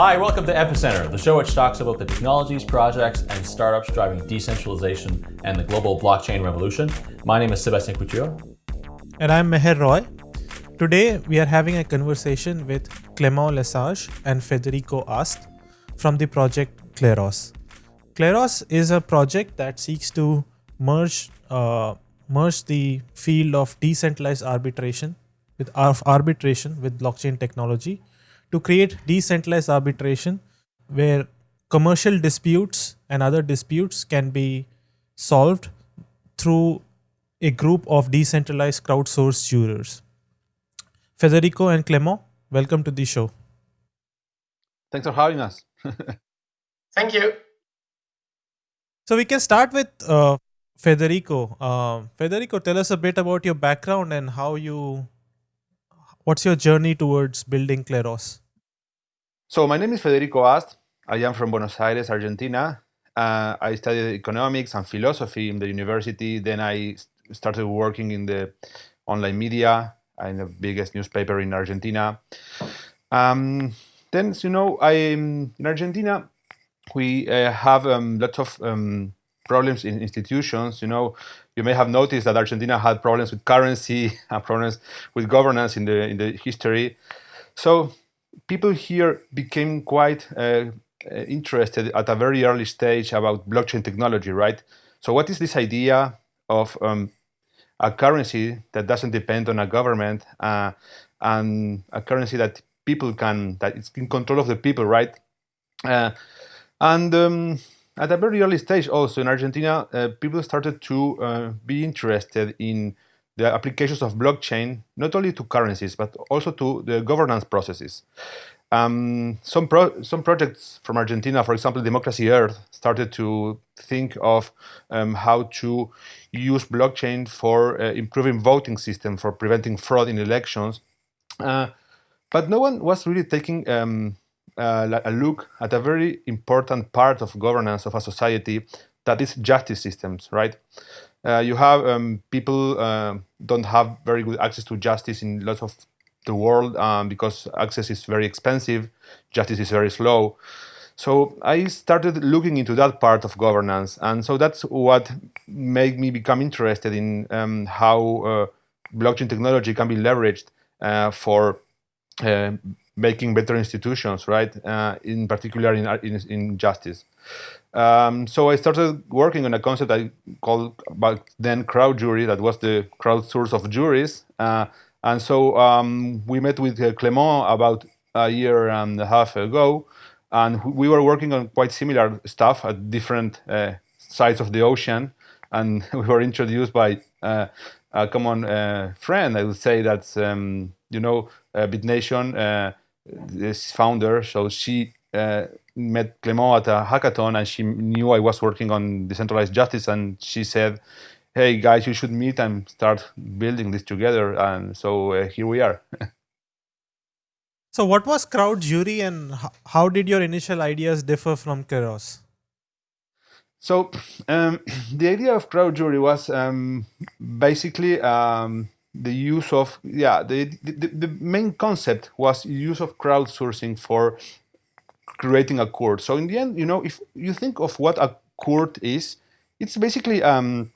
Hi, welcome to Epicenter, the show which talks about the technologies, projects, and startups driving decentralization and the global blockchain revolution. My name is Sebastian Couture. And I'm Meher Roy. Today, we are having a conversation with Clement Lesaege and Federico Ast from the project Kleros. Kleros is a project that seeks to merge uh, merge the field of decentralized arbitration with arbitration with blockchain technology to create decentralized arbitration where commercial disputes and other disputes can be solved through a group of decentralized crowdsourced jurors. Federico and Clement, welcome to the show. Thanks for having us. Thank you. So we can start with uh, Federico. Uh, Federico, tell us a bit about your background and how you, what's your journey towards building Kleros? So my name is Federico Ast. I am from Buenos Aires, Argentina. Uh, I studied economics and philosophy in the university. Then I started working in the online media in the biggest newspaper in Argentina. Um, then, you know, I in Argentina we uh, have um, lots of um, problems in institutions. You know, you may have noticed that Argentina had problems with currency and problems with governance in the in the history. So people here became quite uh, interested at a very early stage about blockchain technology, right? So what is this idea of um, a currency that doesn't depend on a government uh, and a currency that people can, that it's in control of the people, right? Uh, and um, at a very early stage also in Argentina, uh, people started to uh, be interested in the applications of blockchain, not only to currencies, but also to the governance processes. Um, some, pro some projects from Argentina, for example, Democracy Earth, started to think of um, how to use blockchain for uh, improving voting system, for preventing fraud in elections. Uh, but no one was really taking um, uh, a look at a very important part of governance of a society that is justice systems, right? Uh, you have um, people uh, don't have very good access to justice in lots of the world um, because access is very expensive, justice is very slow. So I started looking into that part of governance, and so that's what made me become interested in um, how uh, blockchain technology can be leveraged uh, for uh, making better institutions, right? Uh, in particular in, in, in justice. Um, so I started working on a concept I called back then crowd jury, that was the crowd source of juries. Uh, and so um, we met with uh, Clement about a year and a half ago, and we were working on quite similar stuff at different uh, sides of the ocean. And we were introduced by uh, a common uh, friend, I would say that's, um, you know, uh, BitNation, this founder, so she uh, met Clement at a hackathon and she knew I was working on decentralized justice and she said, hey guys, you should meet and start building this together. And so uh, here we are. so what was crowd jury and how did your initial ideas differ from Kleros? So um, the idea of crowd jury was um, basically um, the use of, yeah, the, the, the main concept was use of crowdsourcing for creating a court. So in the end, you know, if you think of what a court is, it's basically a um,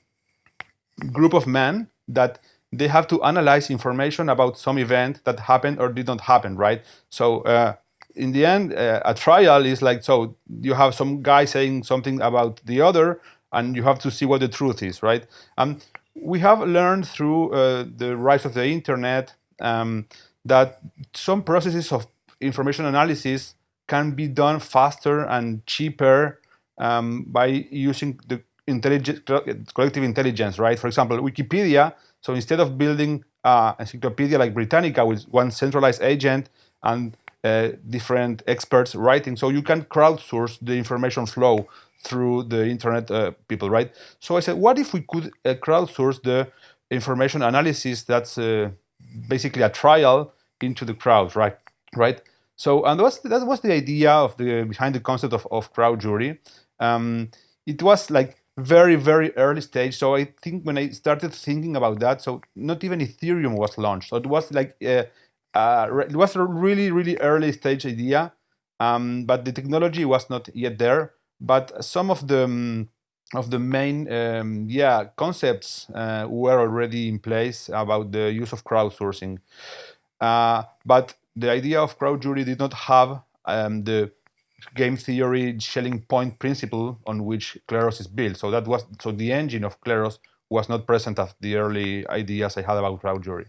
group of men that they have to analyze information about some event that happened or did not happen, right? So uh, in the end, uh, a trial is like, so you have some guy saying something about the other, and you have to see what the truth is, right? Um, we have learned through uh, the rise of the internet um, that some processes of information analysis can be done faster and cheaper um, by using the collective intelligence, right? For example, Wikipedia, so instead of building uh, encyclopedia like Britannica with one centralized agent and uh, different experts writing, so you can crowdsource the information flow through the internet uh, people, right? So I said, what if we could uh, crowdsource the information analysis that's uh, basically a trial into the crowd, right? Right. So and that was, that was the idea of the behind the concept of, of crowd jury. Um, it was like very very early stage. So I think when I started thinking about that, so not even Ethereum was launched. So it was like uh, uh, it was a really really early stage idea. Um, but the technology was not yet there. But some of the um, of the main um, yeah concepts uh, were already in place about the use of crowdsourcing. Uh, but the idea of crowd jury did not have um, the game theory Schelling point principle on which Kleros is built. So that was so the engine of Kleros was not present at the early ideas I had about crowd jury.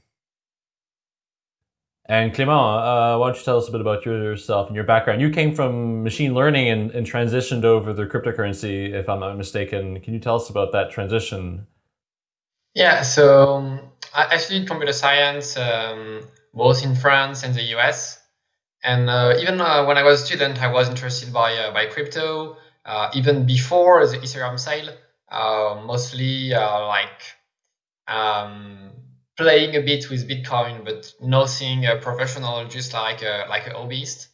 And Clément, uh, why don't you tell us a bit about yourself and your background? You came from machine learning and, and, transitioned over the cryptocurrency, if I'm not mistaken. Can you tell us about that transition? Yeah, so um, I studied computer science um, both in France and the US. And uh, even uh, when I was a student, I was interested by, uh, by crypto, uh, even before the Ethereum sale, uh, mostly like um, playing a bit with Bitcoin, but nothing uh, professional, just like a, like a hobbyist.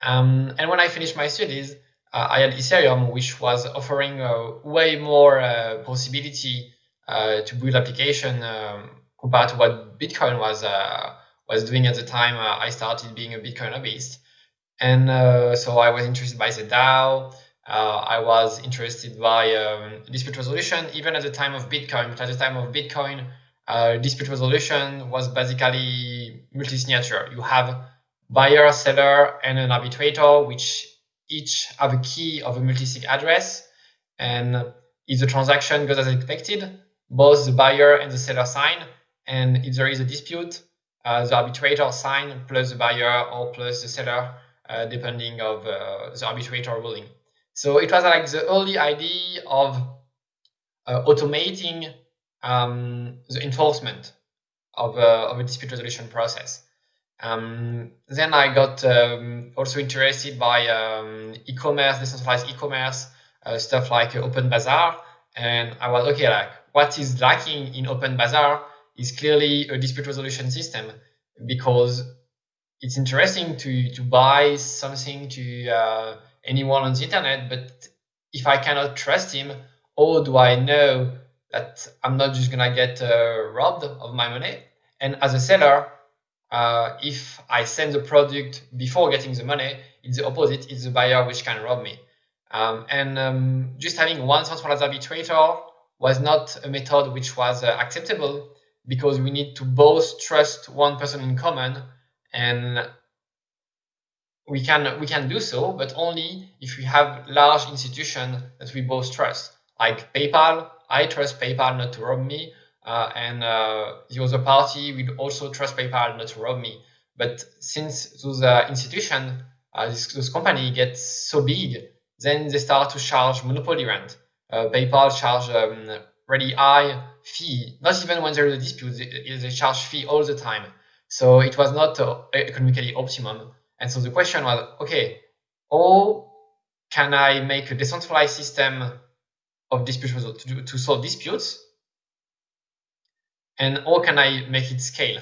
Um, and when I finished my studies, uh, I had Ethereum, which was offering uh, way more uh, possibility uh, to build application um, compared to what Bitcoin was uh, was doing at the time. I started being a Bitcoin hobbyist, and so I was interested by the DAO. I was interested by um, dispute resolution, even at the time of Bitcoin. But at the time of Bitcoin, uh, dispute resolution was basically multi-signature. You have buyer, seller, and an arbitrator, which each have a key of a multi-sig address. And if the transaction goes as expected, both the buyer and the seller sign. And if there is a dispute, uh, the arbitrator sign plus the buyer or plus the seller, uh, depending of uh, the arbitrator ruling. So it was like the early idea of uh, automating um, the enforcement of a, of a dispute resolution process. Um, then I got um, also interested by um, e-commerce, decentralized e-commerce, uh, stuff like uh, OpenBazaar, and I was okay. Like what is lacking in OpenBazaar is clearly a dispute resolution system because it's interesting to to buy something to uh, anyone on the internet, but if I cannot trust him, how do I know that I'm not just gonna get uh, robbed of my money. And as a seller, uh, if I send the product before getting the money, it's the opposite. It's the buyer which can rob me. Um, and um, just having one centralized arbitrator was not a method which was uh, acceptable because we need to both trust one person in common and we can we can do so, but only if we have large institution that we both trust, like PayPal I trust PayPal not to rob me, uh, and uh, the other party will also trust PayPal not to rob me. But since those uh, institutions, uh, this, those company get so big, then they start to charge monopoly rent. PayPal charge um, really high fee, not even when there is a dispute, they, they charge fee all the time. So it was not uh, economically optimum. And so the question was, okay, how can I make a decentralized system of dispute to, to solve disputes and how can I make it scale?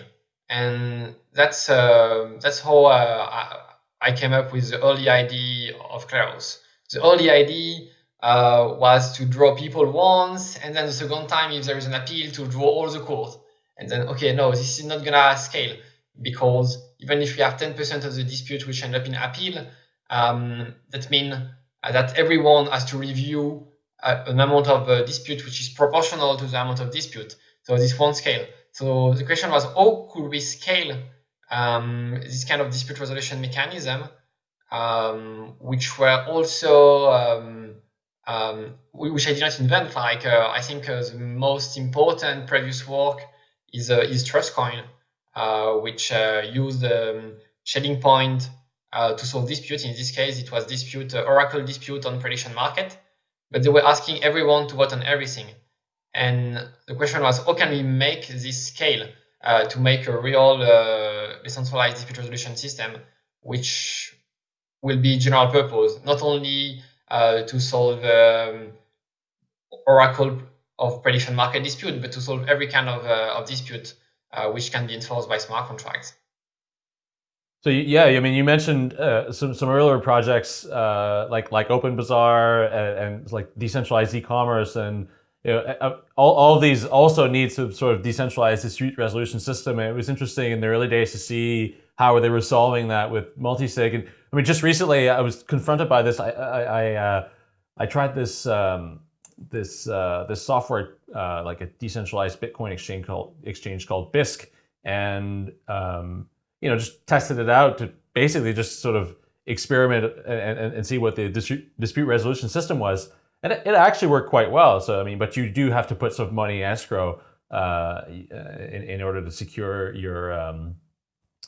And that's uh, that's how uh, I, came up with the early idea of Kleros. The early idea uh, was to draw people once, and then the second time, if there is an appeal, to draw all the court. And then, okay, no, this is not gonna scale because even if we have 10% of the dispute which end up in appeal, um, that means that everyone has to review an amount of uh, dispute which is proportional to the amount of dispute. So this won't scale. So the question was, how could we scale um, this kind of dispute resolution mechanism, um, which were also, um, um which I did not invent. Like uh, I think uh, the most important previous work is uh, is Truthcoin, uh, which uh, used um, Schelling point uh, to solve dispute. In this case, it was dispute Oracle dispute on prediction market but they were asking everyone to vote on everything. And the question was, how can we make this scale uh, to make a real uh, decentralized dispute resolution system, which will be general purpose, not only uh, to solve um, Oracle of prediction market dispute, but to solve every kind of, uh, of dispute uh, which can be enforced by smart contracts. So yeah, I mean, you mentioned uh, some some earlier projects uh, like like OpenBazaar and, and like decentralized e-commerce, and you know, all all these also need to sort of decentralized dispute resolution system. And it was interesting in the early days to see how they were solving that with multisig. And I mean, just recently I was confronted by this. I I I, uh, I tried this um, this uh, this software uh, like a decentralized Bitcoin exchange called exchange called Bisq, and um, you know just tested it out to basically just sort of experiment and, and, and see what the dispute resolution system was. And it, it, actually worked quite well. So I mean, but you do have to put some money escrow uh, in, in order to secure your um,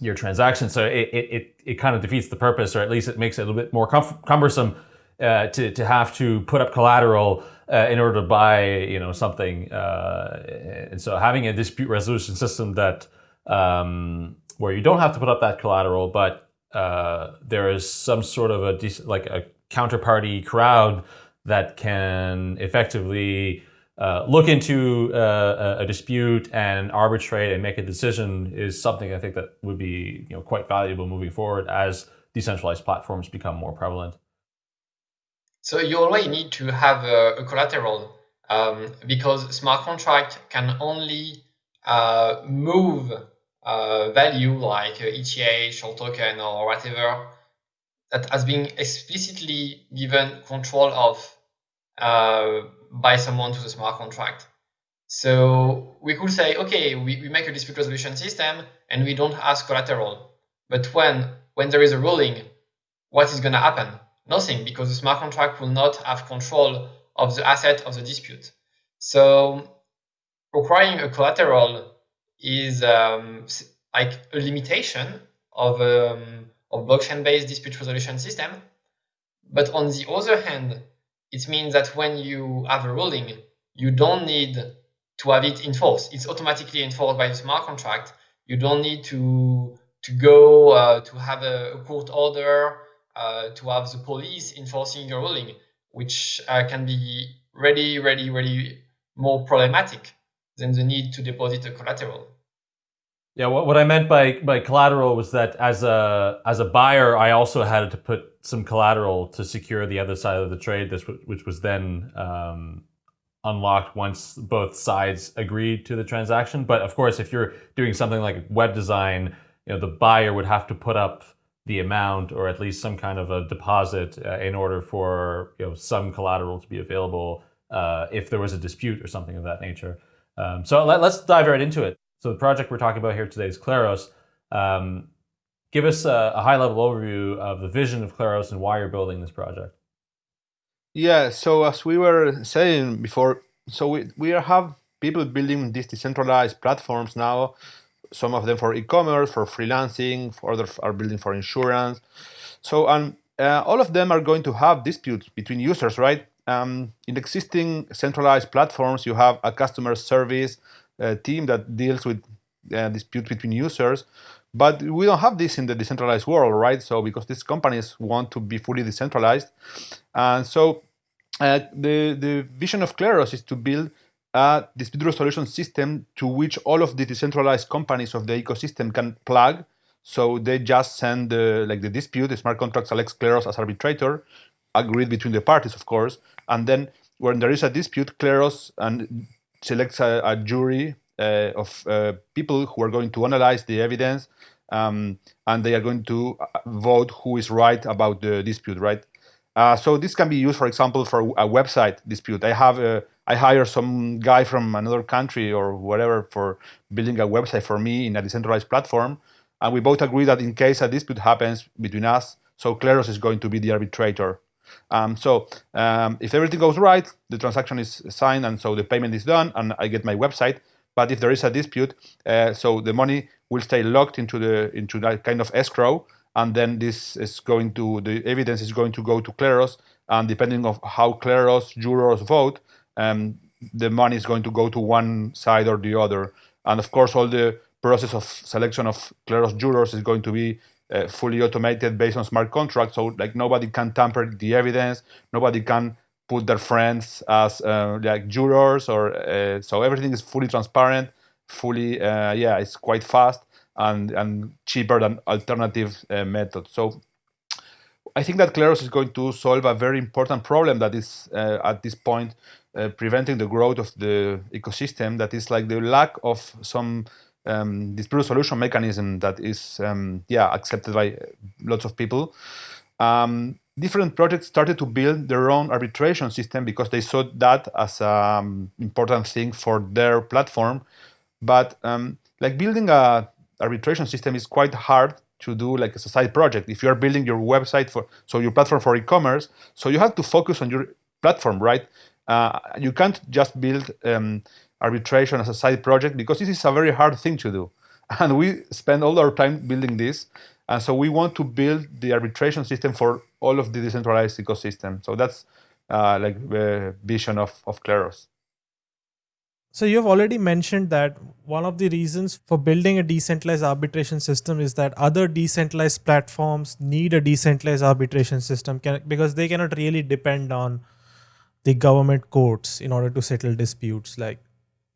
your transaction. So it, it, it, kind of defeats the purpose, or at least it makes it a little bit more cumbersome uh, to, to have to put up collateral uh, in order to buy you know something. Uh, and so having a dispute resolution system that um, where you don't have to put up that collateral, but uh, there is some sort of a like a counterparty crowd that can effectively uh, look into uh, a dispute and arbitrate and make a decision is something I think that would be you know quite valuable moving forward as decentralized platforms become more prevalent. So you always need to have a, a collateral um, because smart contract can only uh, move uh, value like ETH or token or whatever that has been explicitly given control of uh, by someone to the smart contract. So we could say, okay, we, we make a dispute resolution system and we don't ask collateral. But when, when there is a ruling, what is going to happen? Nothing, because the smart contract will not have control of the asset of the dispute. So requiring a collateral is um, like a limitation of, um, of blockchain-based dispute resolution system. But on the other hand, it means that when you have a ruling, you don't need to have it enforced. It's automatically enforced by the smart contract. You don't need to to go uh, to have a, court order, uh, to have the police enforcing your ruling, which uh, can be really, really, really more problematic than the need to deposit a collateral. Yeah, what, what I meant by, by collateral was that as a as a buyer, I also had to put some collateral to secure the other side of the trade, this which was then um, unlocked once both sides agreed to the transaction. But of course, if you're doing something like web design, you know the buyer would have to put up the amount or at least some kind of a deposit uh, in order for you know some collateral to be available uh, if there was a dispute or something of that nature. Um, so let, us dive right into it. So the project we're talking about here today is Kleros. Um, give us a, a high-level overview of the vision of Kleros and why you're building this project. Yeah, so as we were saying before, so we, we have people building these decentralized platforms now, some of them for e-commerce, for freelancing, others are building for insurance. So and uh, all of them are going to have disputes between users, right? Um, in existing centralized platforms, you have a customer service uh, team that deals with uh, disputes between users. But we don't have this in the decentralized world, right? So because these companies want to be fully decentralized. And so uh, the, the vision of Kleros is to build a dispute resolution system to which all of the decentralized companies of the ecosystem can plug. So they just send the, like the dispute, the smart contract selects Kleros as arbitrator, agreed between the parties, of course. And then when there is a dispute, Kleros and selects a, a jury uh, of uh, people who are going to analyze the evidence um, and they are going to uh, vote who is right about the dispute, right? Uh, so this can be used, for example, for a website dispute. I have a, I hire some guy from another country or whatever for building a website for me in a decentralized platform, and we both agree that in case a dispute happens between us, so Kleros is going to be the arbitrator. Um, so um, if everything goes right, the transaction is signed and so the payment is done and I get my website. But if there is a dispute, uh, so the money will stay locked into the into that kind of escrow, and then this is going to the evidence is going to go to Kleros, and depending of how Kleros jurors vote, um, the money is going to go to one side or the other. And of course, all the process of selection of Kleros jurors is going to be uh, fully automated based on smart contracts. So like nobody can tamper the evidence, nobody can put their friends as uh, like jurors, or uh, so everything is fully transparent, fully uh, yeah, it's quite fast and and cheaper than alternative uh, methods. So. I think that Kleros is going to solve a very important problem that is uh, at this point preventing the growth of the ecosystem. That is like the lack of some um, dispute resolution mechanism that is um, yeah accepted by lots of people. Um, different projects started to build their own arbitration system because they saw that as an um, important thing for their platform. But um, like building a arbitration system is quite hard to do like a side project. If you are building your website for so your platform for e-commerce, so you have to focus on your platform, right? Uh, you can't just build um, arbitration as a side project because this is a very hard thing to do. And we spend all our time building this. And so we want to build the arbitration system for all of the decentralized ecosystem. So that's uh, like the vision of, of Kleros. So you've already mentioned that one of the reasons for building a decentralized arbitration system is that other decentralized platforms need a decentralized arbitration system can, because they cannot really depend on the government courts in order to settle disputes. Like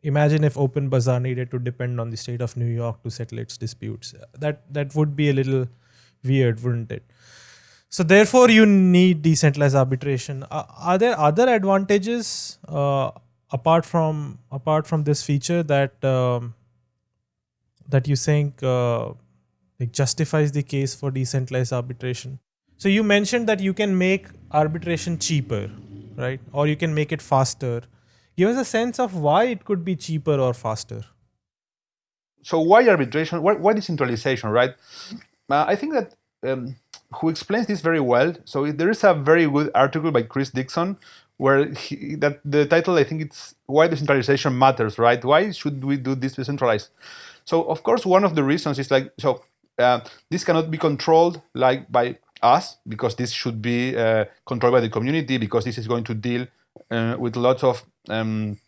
imagine if Open Bazaar needed to depend on the state of New York to settle its disputes. That that would be a little weird, wouldn't it? So therefore, you need decentralized arbitration. Uh, are there other advantages uh, apart from apart from this feature that um, that you think uh, like justifies the case for decentralized arbitration? So you mentioned that you can make arbitration cheaper, right? Or you can make it faster give us a sense of why it could be cheaper or faster. So why arbitration? Why, why decentralization, right? Uh, I think that um, who explains this very well. So there is a very good article by Chris Dixon where he, that the title I think it's why decentralization matters, right? Why should we do this decentralized? So of course one of the reasons is like so uh, this cannot be controlled like by us because this should be uh, controlled by the community because this is going to deal uh, with lots of um,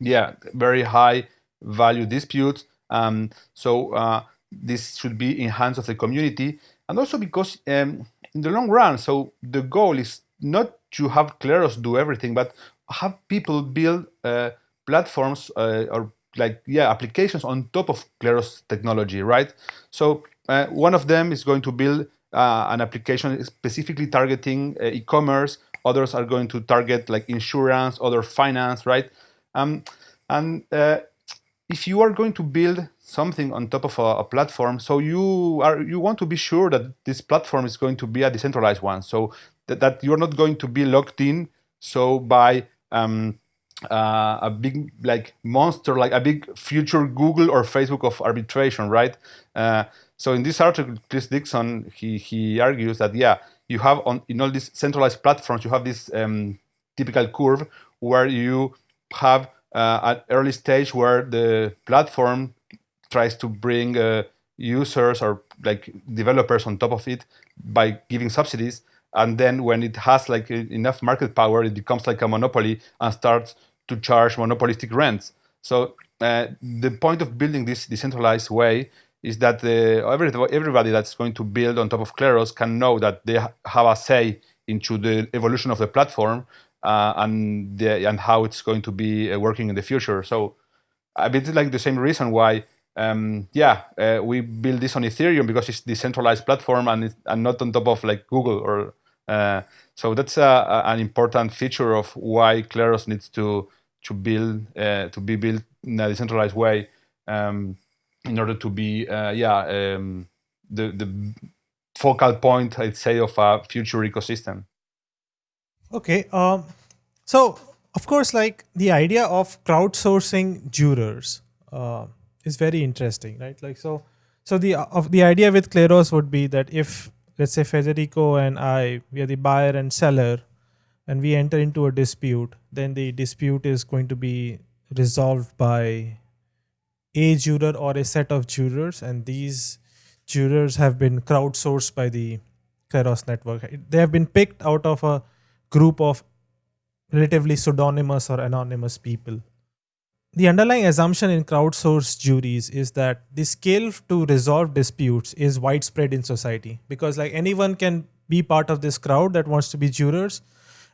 yeah very high value disputes. Um, so uh, this should be in hands of the community, and also because um, in the long run, so the goal is not to have Kleros do everything, but have people build uh, platforms uh, or like yeah applications on top of Kleros technology, right? So uh, one of them is going to build uh, an application specifically targeting uh, e-commerce others are going to target like insurance, other finance, right? Um, and uh, if you are going to build something on top of a, a, platform, so you are you want to be sure that this platform is going to be a decentralized one, so that, that you're not going to be locked in so by um, uh, a big like monster, like a big future Google or Facebook of arbitration, right? Uh, so in this article, Chris Dixon he he argues that yeah, you have on in all these centralized platforms, you have this um, typical curve where you have uh, an early stage where the platform tries to bring uh, users or like developers on top of it by giving subsidies. And then when it has like enough market power it becomes like a monopoly and starts to charge monopolistic rents. So uh, the point of building this decentralized way is that the, every, everybody that's going to build on top of Kleros can know that they have a say into the evolution of the platform uh, and the, and how it's going to be uh, working in the future. So a bit like the same reason why, um, yeah, uh, we build this on Ethereum because it's decentralized platform and, and not on top of like Google or. Uh, so that's a, an important feature of why Kleros needs to to build uh, to be built in a decentralized way. Um, in order to be uh, yeah um, the the focal point I'd say of a future ecosystem. Okay, um, so of course, like the idea of crowdsourcing jurors uh, is very interesting, right? Like so, so the of the idea with Kleros would be that if let's say Federico and I we are the buyer and seller, and we enter into a dispute, then the dispute is going to be resolved by a juror or a set of jurors, and these jurors have been crowdsourced by the Kleros network. They have been picked out of a group of relatively pseudonymous or anonymous people. The underlying assumption in crowdsourced juries is that the skill to resolve disputes is widespread in society because like anyone can be part of this crowd that wants to be jurors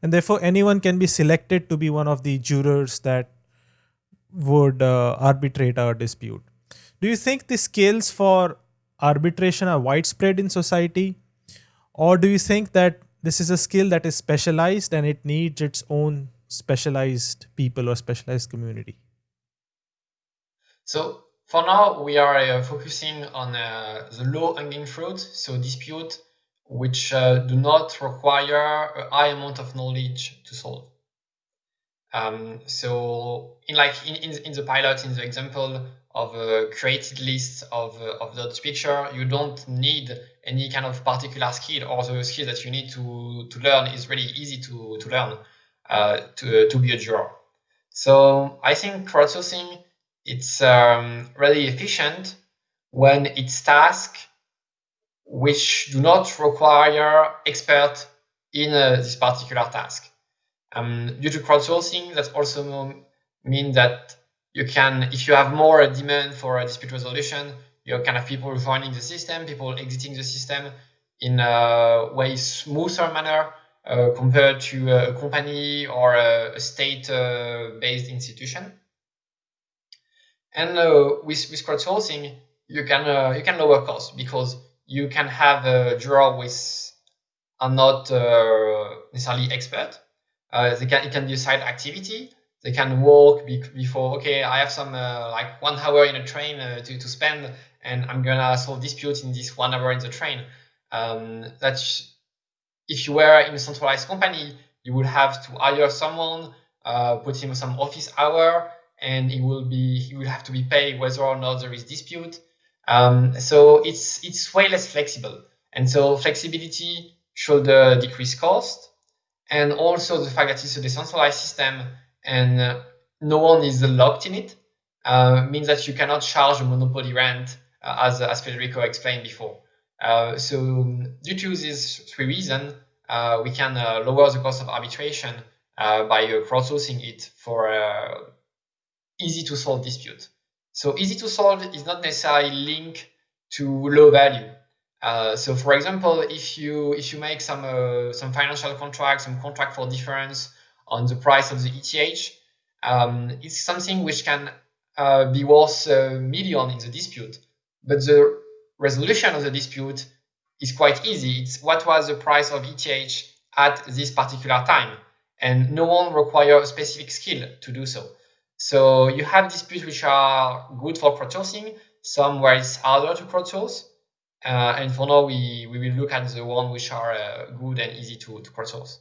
and therefore anyone can be selected to be one of the jurors that would uh, arbitrate our dispute. Do you think the skills for arbitration are widespread in society? Or do you think that this is a skill that is specialized and it needs its own specialized people or specialized community? So for now, we are uh, focusing on uh, the low hanging fruit, so dispute which uh, do not require a high amount of knowledge to solve. Um, so in like in, in, in, the pilot, in the example of a created list of, uh, of dot picture, you don't need any kind of particular skill or the skill that you need to, to learn is really easy to, to learn uh, to, to be a juror. So I think crowdsourcing, it's um, really efficient when it's tasks which do not require expert in uh, this particular task. Um, due to crowdsourcing, that also means that you can, if you have more demand for a dispute resolution, you can have people joining the system, people exiting the system in a way smoother manner uh, compared to a company or a, state-based uh, institution. And uh, with, with crowdsourcing, you can uh, you can lower costs because you can have a juror with are not uh, necessarily expert uh, they can it can side activity. They can walk be before. Okay, I have some uh, like one hour in a train uh, to to spend, and I'm gonna solve dispute in this one hour in the train. Um, that's if you were in a centralized company, you would have to hire someone, uh, put him some office hour, and he will be he will have to be paid whether or not there is dispute. Um, so it's it's way less flexible, and so flexibility should uh, decrease cost and also the fact that it's a decentralized system and uh, no one is locked in it uh, means that you cannot charge a monopoly rent uh, as, as Federico explained before. Uh, so due to these three reasons, uh, we can uh, lower the cost of arbitration by crowdsourcing it for easy to solve dispute. So easy to solve is not necessarily linked to low value. Uh, so for example, if you if you make some uh, some financial contract, some contract for difference on the price of the ETH, um, it's something which can uh, be worth a million in the dispute, but the resolution of the dispute is quite easy. It's what was the price of ETH at this particular time, and no one requires a specific skill to do so. So you have disputes which are good for crowdsourcing, some where it's harder to crowdsource, uh, and for now, we, we will look at the one which are uh, good and easy to, to crowdsource.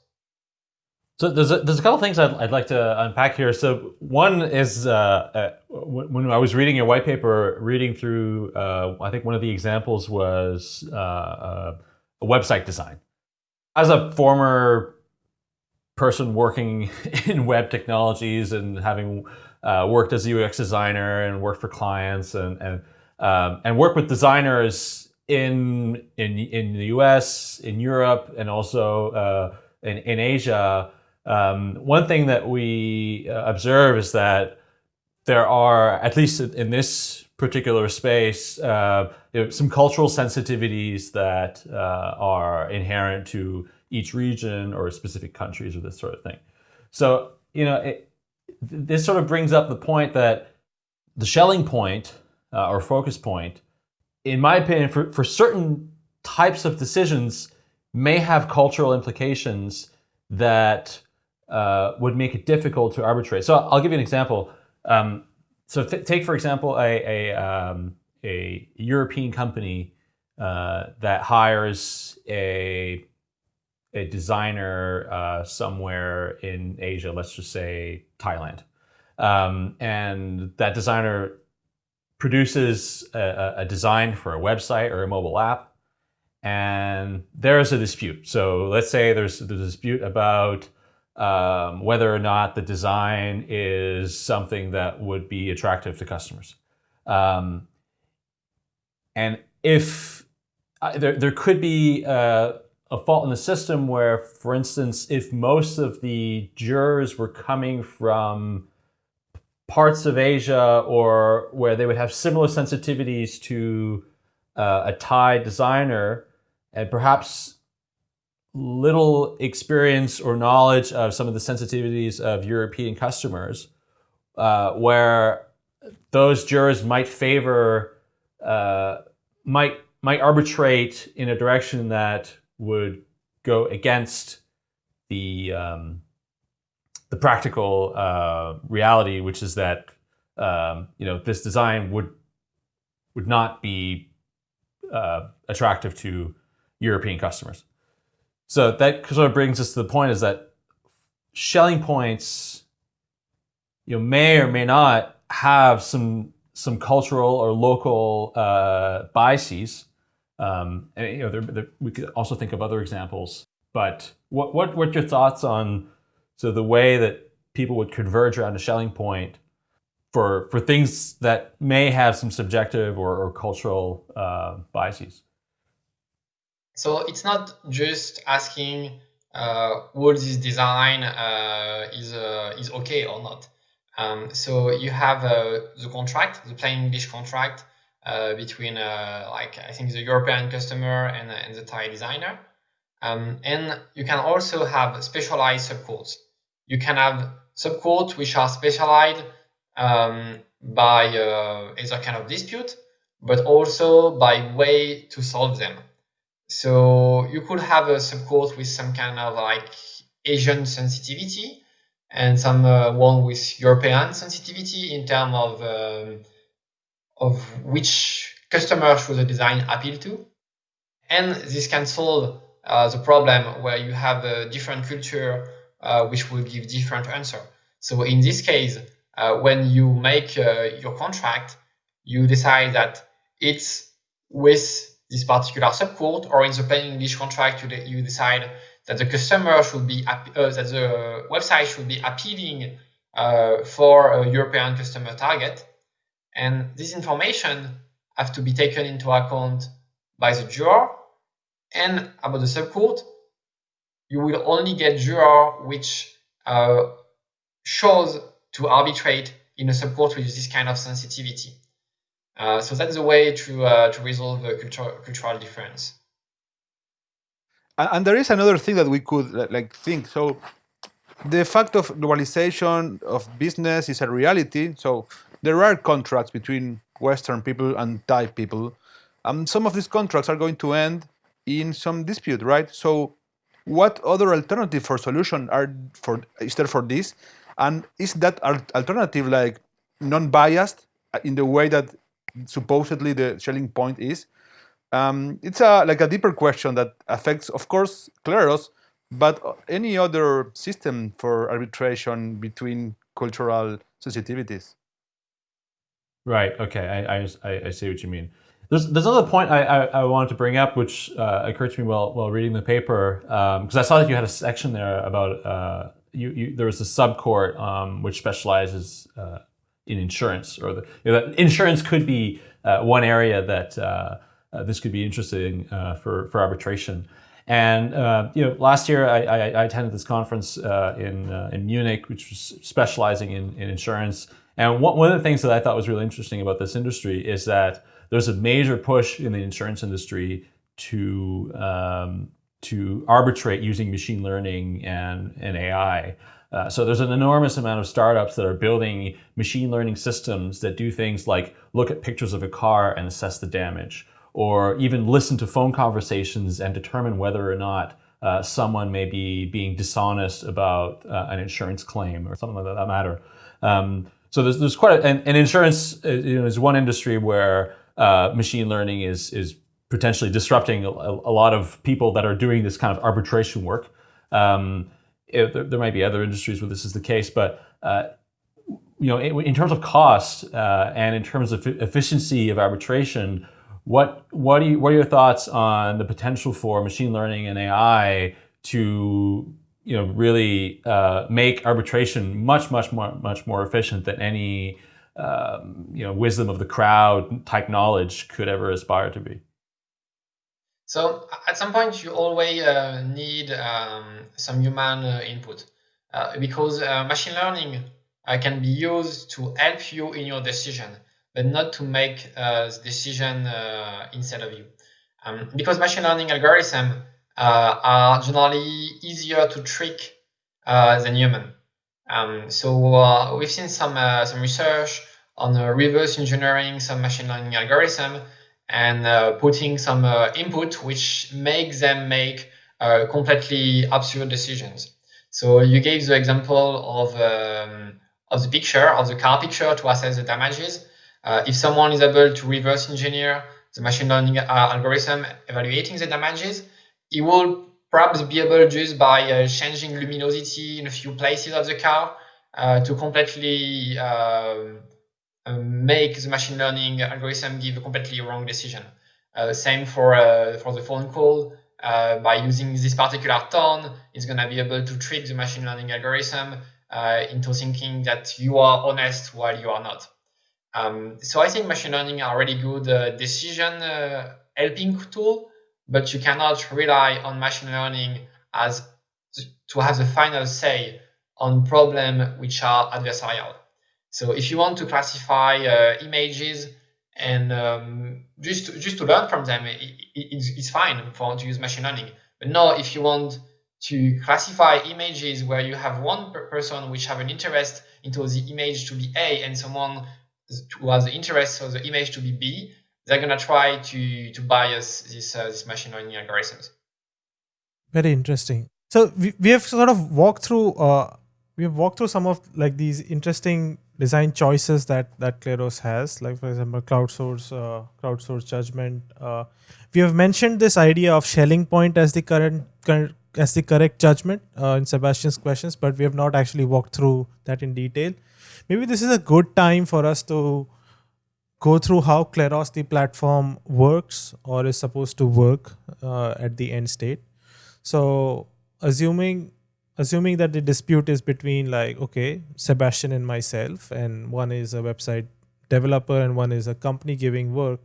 So there's a, there's a couple things I'd, I'd like to unpack here. So one is uh, uh when I was reading your white paper, reading through, uh, I think one of the examples was uh, a website design. As a former person working in web technologies and having worked as a UX designer and worked for clients and and um, and work with designers in in in the U.S., in Europe, and also uh, in in Asia, um, one thing that we uh, observe is that there are, at least in this particular space, uh, some cultural sensitivities that uh, are inherent to each region or specific countries or this sort of thing. So, you know, it, this sort of brings up the point that the Schelling point uh, or focus point in my opinion, for, for certain types of decisions may have cultural implications that uh, would make it difficult to arbitrate. So I'll give you an example. Um, so take, for example, a, a, um, a European company uh, that hires a, a designer uh, somewhere in Asia, let's just say Thailand. Um, and that designer produces a, a, design for a website or a mobile app, and there's a dispute. So let's say there's, a dispute about um, whether or not the design is something that would be attractive to customers. Um, and if uh, there, there could be uh, a fault in the system where, for instance, if most of the jurors were coming from parts of Asia or where they would have similar sensitivities to uh, a Thai designer and perhaps little experience or knowledge of some of the sensitivities of European customers, uh, where those jurors might favor, uh, might might arbitrate in a direction that would go against the um, the practical uh, reality, which is that um, you know this design would would not be uh, attractive to European customers. So that sort of brings us to the point is that Schelling points, you know, may or may not have some some cultural or local uh, biases. Um, and you know, we could also think of other examples. But what what what's your thoughts on so the way that people would converge around a Schelling point for for things that may have some subjective or, or cultural uh, biases? So it's not just asking uh, will this design uh, is uh, is okay or not. Um, so you have uh, the contract, the plain English contract uh, between uh, like I think the European customer and, and the Thai designer. Um, and you can also have specialized subcourts. You can have subcourts which are specialized um, by either kind of dispute, but also by way to solve them. So you could have a subcourt with some kind of like Asian sensitivity and some uh, one with European sensitivity in terms of um, of which customer should the design appeal to. And this can solve uh, the problem where you have a different culture uh, which will give different answer. So in this case, uh, when you make uh, your contract, you decide that it's with this particular subcourt, or in the plain English contract, you, de you decide that the customer should be uh, that the website should be appealing for a European customer target, and this information have to be taken into account by the juror. And about the subcourt, you will only get juror which uh, shows to arbitrate in a support with this kind of sensitivity. Uh, so that's the way to uh, to resolve the cultural difference. And, and, there is another thing that we could like think. So the fact of globalization of business is a reality. So there are contracts between Western people and Thai people. Um, some of these contracts are going to end in some dispute, right? So what other alternative for solution are for is there for this? And is that alternative like non-biased in the way that supposedly the Schelling point is. Um, it's a like a deeper question that affects, of course, Kleros, but any other system for arbitration between cultural sensitivities. Right. Okay. I, I, I see what you mean. There's, there's another point I, I, I wanted to bring up, which uh, occurred to me while, while reading the paper, because um, I saw that you had a section there about uh, you, you, there was a subcourt um, which specializes uh, in insurance, or the you know, insurance could be uh, one area that uh, uh, this could be interesting uh, for for arbitration. And uh, you know, last year I, I, I attended this conference uh, in in Munich, which was specializing in, in insurance. And one, one of the things that I thought was really interesting about this industry is that there's a major push in the insurance industry to um, to arbitrate using machine learning and, and AI. Uh, so there's an enormous amount of startups that are building machine learning systems that do things like look at pictures of a car and assess the damage, or even listen to phone conversations and determine whether or not uh, someone may be being dishonest about uh, an insurance claim or something like that matter. Um, so there's, there's quite a, and, and insurance uh, you know, is one industry where uh, machine learning is is potentially disrupting a, a, lot of people that are doing this kind of arbitration work. Um, it, there, there, might be other industries where this is the case, but uh, you know, in, in, terms of cost uh, and in terms of efficiency of arbitration, what what you, what are your thoughts on the potential for machine learning and AI to you know really uh, make arbitration much much more much more efficient than any um, you know wisdom of the crowd type knowledge could ever aspire to be? So at some point, you always uh, need um, some human uh, input uh, because uh, machine learning uh, can be used to help you in your decision, but not to make uh, the decision instead of you. Um, because machine learning algorithms are generally easier to trick than human. Um, so we've seen some some research on reverse engineering some machine learning algorithm and uh, putting some uh, input which makes them make uh, completely absurd decisions. So you gave the example of um, of the picture of the car picture to assess the damages. Uh, if someone is able to reverse engineer the machine learning uh, algorithm evaluating the damages, it will perhaps be able just by uh, changing luminosity in a few places of the car uh, to completely um, make the machine learning algorithm give a completely wrong decision. same for for the phone call. Uh, by using this particular tone, it's going to be able to trick the machine learning algorithm uh, into thinking that you are honest while you are not. Um, so I think machine learning are really good uh, decision uh, helping tool, but you cannot rely on machine learning as to have the final say on problem which are adversarial. So if you want to classify uh, images and um, just to, just to learn from them, it, it, it's, it's fine for to use machine learning. But now, if you want to classify images where you have one person which have an interest into the image to be A and someone who has the interest of the image to be B, they're gonna try to to bias this uh, this machine learning algorithms. Very interesting. So we, we have sort of walked through uh, we have walked through some of like these interesting design choices that that Kleros has, like for example, crowdsource uh, crowdsource judgment. Uh, we have mentioned this idea of Schelling point as the current, current as the correct judgment uh, in Sebastian's questions, but we have not actually walked through that in detail. Maybe this is a good time for us to go through how Kleros the platform works or is supposed to work uh, at the end state. So assuming assuming that the dispute is between like okay Sebastian and myself and one is a website developer and one is a company giving work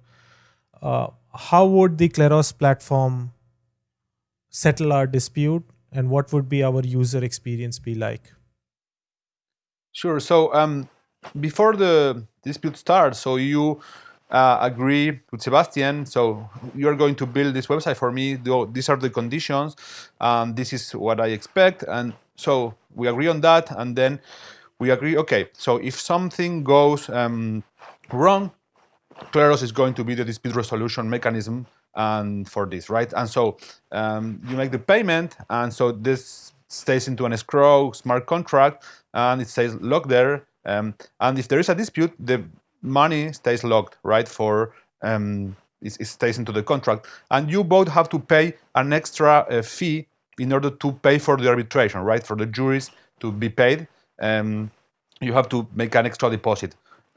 uh, how would the Kleros platform settle our dispute and what would be our user experience be like? Sure. So um, before the dispute starts, so you uh, agree with Sebastian. So you're going to build this website for me. These are the conditions. Um, this is what I expect. And so we agree on that. And then we agree, okay, so if something goes um, wrong, Kleros is going to be the dispute resolution mechanism and for this, right? And so um, you make the payment, and so this stays into an escrow smart contract, and it stays locked there. Um, and if there is a dispute, the money stays locked, right? For um, it, it, stays into the contract, and you both have to pay an extra uh, fee in order to pay for the arbitration, right? For the juries to be paid, um, you have to make an extra deposit.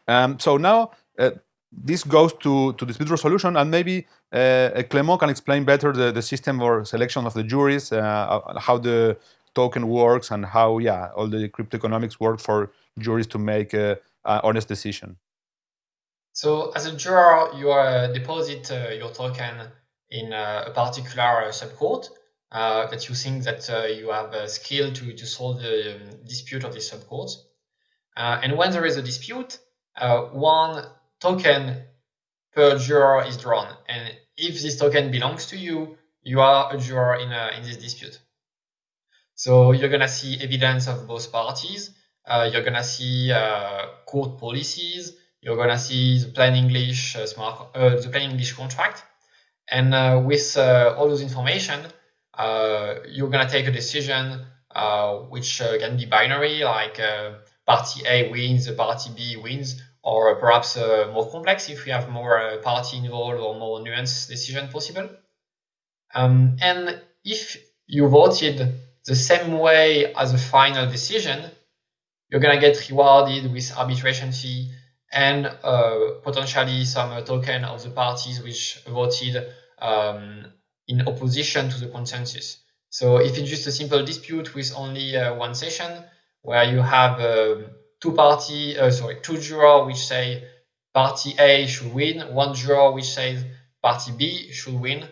Um, so now. Uh, this goes to, to dispute resolution, and maybe uh, Clement can explain better the, the system or selection of the juries, uh, how the token works, and how yeah all the crypto economics work for juries to make an honest decision. So as a juror, you uh, deposit uh, your token in uh, a particular subcourt that you think that you have a skill to, to solve the um, dispute of this subcourt. and when there is a dispute, one token per juror is drawn. And if this token belongs to you, you are a juror in, in this dispute. So you're going to see evidence of both parties. Uh, you're going to see uh, court policies. You're going to see the plain English uh, smart, uh, the plain English contract. And uh, with uh, all those information, you're going to take a decision which can be binary, like party A wins, party B wins, or perhaps more complex if we have more party involved or more nuanced decision possible. Um, and if you voted the same way as a final decision, you're going to get rewarded with arbitration fee and uh, potentially some uh, token of the parties which voted um, in opposition to the consensus. So if it's just a simple dispute with only uh, one session where you have um, two party, uh, sorry, two jurors which say party A should win, one juror which says party B should win.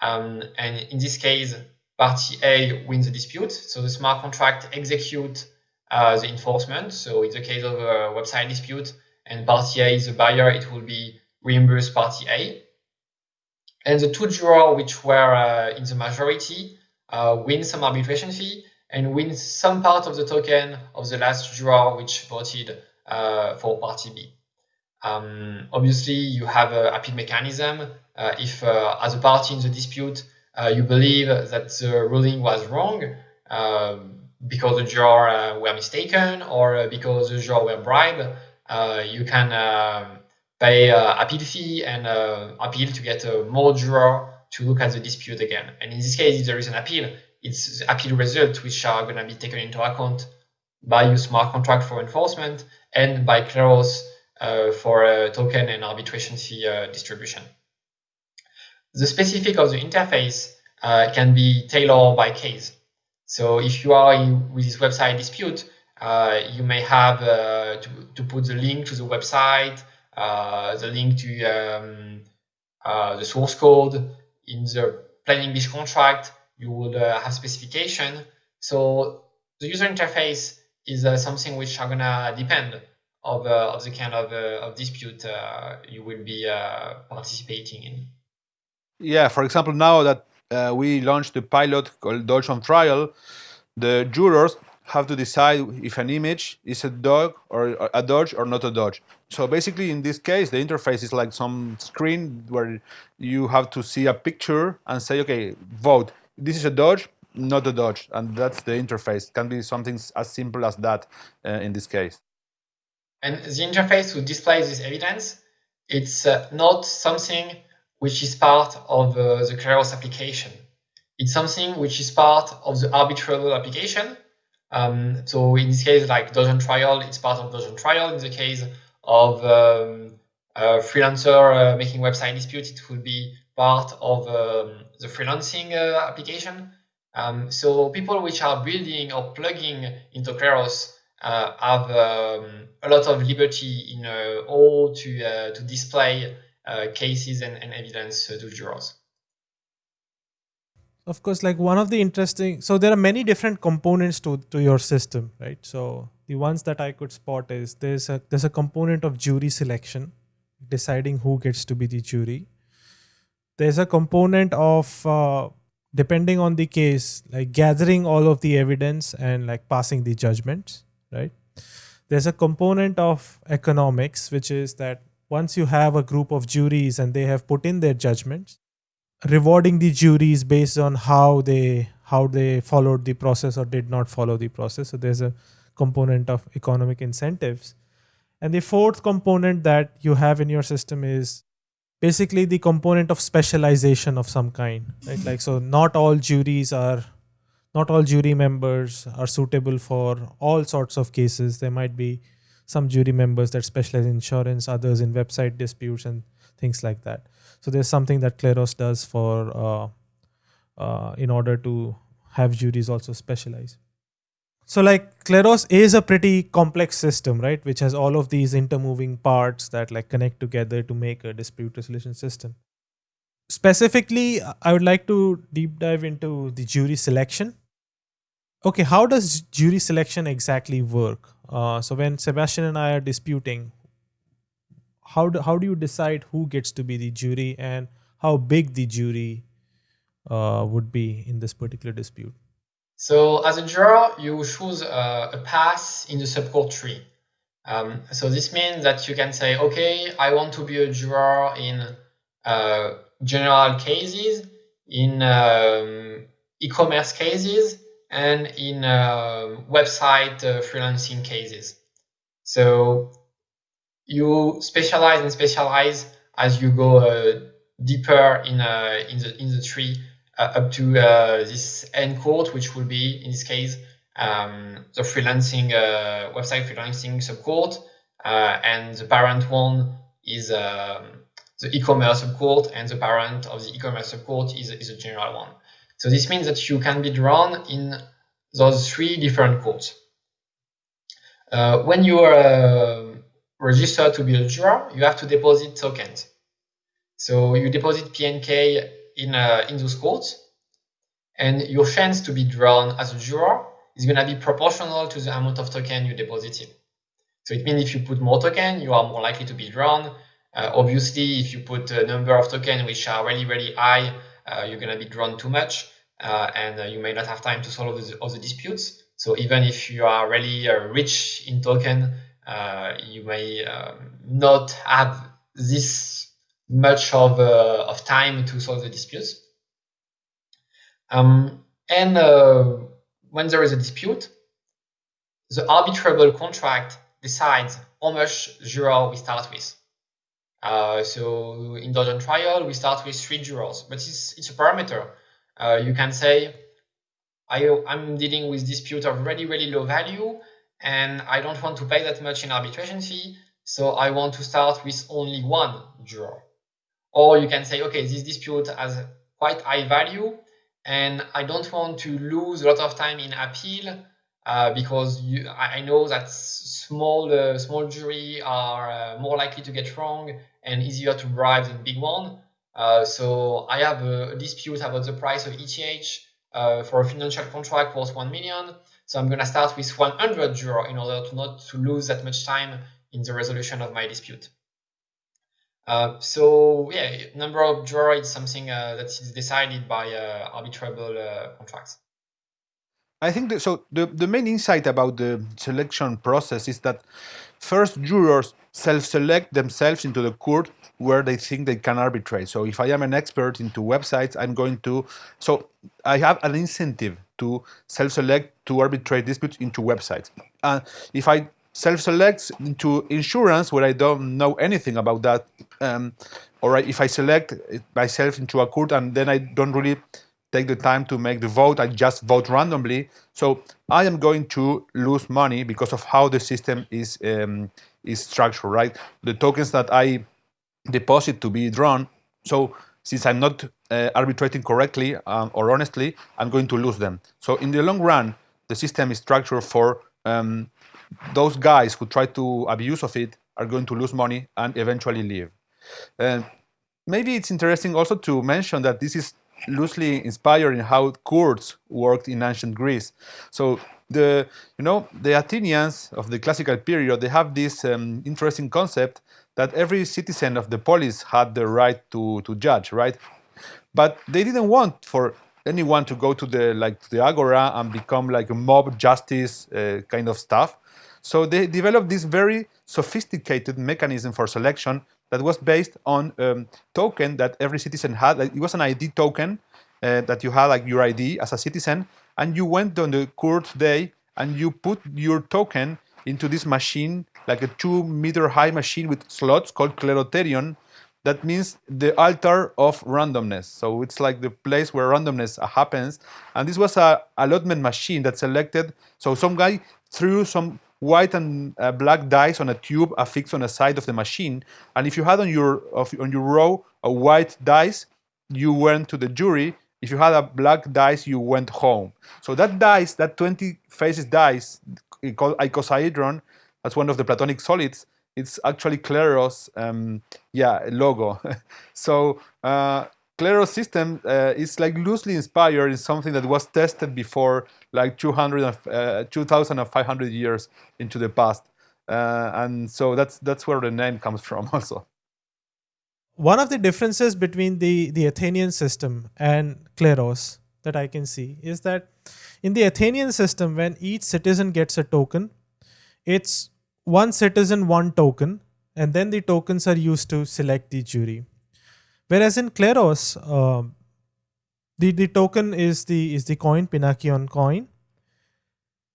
Um, and in this case, party A wins the dispute. So the smart contract execute uh, the enforcement. So in the case of a website dispute and party A is the buyer, it will be reimbursed party A. And the two jurors which were uh, in the majority uh, win some arbitration fee and win some part of the token of the last juror which voted uh, for party B. Um, obviously, you have a appeal mechanism. Uh, if, uh, as a party in the dispute, you believe that the ruling was wrong um, because the juror uh, were mistaken or because the juror were bribed, uh, you can um, pay uh, appeal fee and uh, appeal to get uh, more juror to look at the dispute again. And in this case, if there is an appeal, it's the appeal results which are going to be taken into account by your smart contract for enforcement and by Kleros uh, for uh, token and arbitration fee uh, distribution. The specific of the interface uh, can be tailored by case. So if you are in, with this website dispute, uh, you may have uh, to, to put the link to the website, the link to um, the source code in the plain English contract, you would have specification. So the user interface is uh, something which are gonna depend of, uh, of the kind of, uh, of dispute you will be participating in. Yeah, for example, now that we launched a pilot called Doge on Trial, the jurors have to decide if an image is a dog or a doge or not a doge. So basically, in this case, the interface is like some screen where you have to see a picture and say, okay, vote. This is a doge not a doge, and that's the interface. It can be something as simple as that uh, in this case. And the interface to display this evidence, it's uh, not something which is part of uh, the Kleros application. It's something which is part of the arbitrable application. Um, so in this case, like Doge on Trial, it's part of Doge on Trial. In the case of um, a freelancer uh, making website dispute, it will be part of um, the freelancing uh, application. Um, so people which are building or plugging into Kleros uh, have um, a lot of liberty in uh, all to uh, to display cases and, and evidence uh, to jurors. Of course, like one of the interesting, so there are many different components to to your system, right? So the ones that I could spot is there's a there's a component of jury selection, deciding who gets to be the jury. There's a component of uh, depending on the case, like gathering all of the evidence and like passing the judgments, right? There's a component of economics, which is that once you have a group of juries and they have put in their judgments, rewarding the juries based on how they how they followed the process or did not follow the process. So there's a component of economic incentives. And the fourth component that you have in your system is basically the component of specialization of some kind right like so not all juries are not all jury members are suitable for all sorts of cases there might be some jury members that specialize in insurance others in website disputes and things like that so there's something that kleros does for uh, uh, in order to have juries also specialize so like Kleros is a pretty complex system, right? Which has all of these intermoving parts that like connect together to make a dispute resolution system. Specifically, I would like to deep dive into the jury selection. Okay, how does jury selection exactly work? Uh, so when Sebastian and I are disputing, how do, how do you decide who gets to be the jury and how big the jury uh, would be in this particular dispute? So as a juror, you choose a, a path in the subcourt tree. Um, so this means that you can say, okay, I want to be a juror in uh, general cases, in um, e-commerce cases, and in uh, website uh, freelancing cases. So you specialize and specialize as you go uh, deeper in uh, in the in the tree uh, up to uh, this end court, which will be, in this case, um, the freelancing website freelancing subcourt, and the parent one is um, the e-commerce subcourt, and the parent of the e-commerce subcourt is, is a general one. So this means that you can be drawn in those three different courts. Uh, when you are uh, registered to be a juror, you have to deposit tokens. So you deposit PNK in, uh, in those courts. And your chance to be drawn as a juror is going to be proportional to the amount of token you deposited. So it means if you put more token, you are more likely to be drawn. Uh, obviously, if you put a number of tokens which are really, really high, you're going to be drawn too much, uh, and uh, you may not have time to solve the, all the disputes. So even if you are really uh, rich in token, uh, you may um, not have this much of, uh, of time to solve the disputes. Um, and uh, when there is a dispute, the arbitrable contract decides how much zero we start with. Uh, so in Doge on trial, we start with three jurors, but it's, it's a parameter. Uh, you can say, I, I'm dealing with dispute of really, really low value, and I don't want to pay that much in arbitration fee, so I want to start with only one juror. Or you can say, okay, this dispute has quite high value, and I don't want to lose a lot of time in appeal uh, because you, I know that small uh, small jury are uh, more likely to get wrong and easier to bribe than big one. Uh, so I have a, dispute about the price of ETH uh, for a financial contract worth 1 million. So I'm going to start with 100 juror in order to not to lose that much time in the resolution of my dispute. So yeah, number of juror is something that is decided by arbitrable contracts. I think that, so. The, the main insight about the selection process is that first jurors self-select themselves into the court where they think they can arbitrate. So if I am an expert into websites, I'm going to, so I have an incentive to self-select to arbitrate disputes into websites. And if I self-select into insurance where I don't know anything about that, um, or if I select myself into a court and then I don't really take the time to make the vote, I just vote randomly. So I am going to lose money because of how the system is um, is structured, right? The tokens that I deposit to be drawn. So since I'm not uh, arbitrating correctly um, or honestly, I'm going to lose them. So in the long run, the system is structured for um, those guys who try to abuse of it are going to lose money and eventually leave. And maybe it's interesting also to mention that this is loosely inspired in how courts worked in ancient Greece. So the you know the Athenians of the classical period they have this um, interesting concept that every citizen of the polis had the right to to judge, right? But they didn't want for anyone to go to the like the agora and become like a mob justice uh, kind of stuff. So they developed this very sophisticated mechanism for selection that was based on um, token that every citizen had. Like, it was an ID token uh, that you had like your ID as a citizen, and you went on the court day and you put your token into this machine, like a two meter high machine with slots called Kleroterion. That means the altar of randomness. So it's like the place where randomness happens. And this was a allotment machine that selected. So some guy threw some white and uh, black dice on a tube affixed on the side of the machine. And if you had on your on your row a white dice, you went to the jury. If you had a black dice, you went home. So that dice, that 20 faces dice, called icosahedron, that's one of the Platonic solids. It's actually Kleros, um, yeah, logo. so uh, Kleros system uh, is like loosely inspired in something that was tested before like 200, uh, 2,500 years into the past. Uh, and so that's, that's where the name comes from also. One of the differences between the, the Athenian system and Kleros that I can see is that in the Athenian system, when each citizen gets a token, it's one citizen, one token, and then the tokens are used to select the jury. Whereas in Kleros, uh, the, the token is the is the coin, Pinakion coin.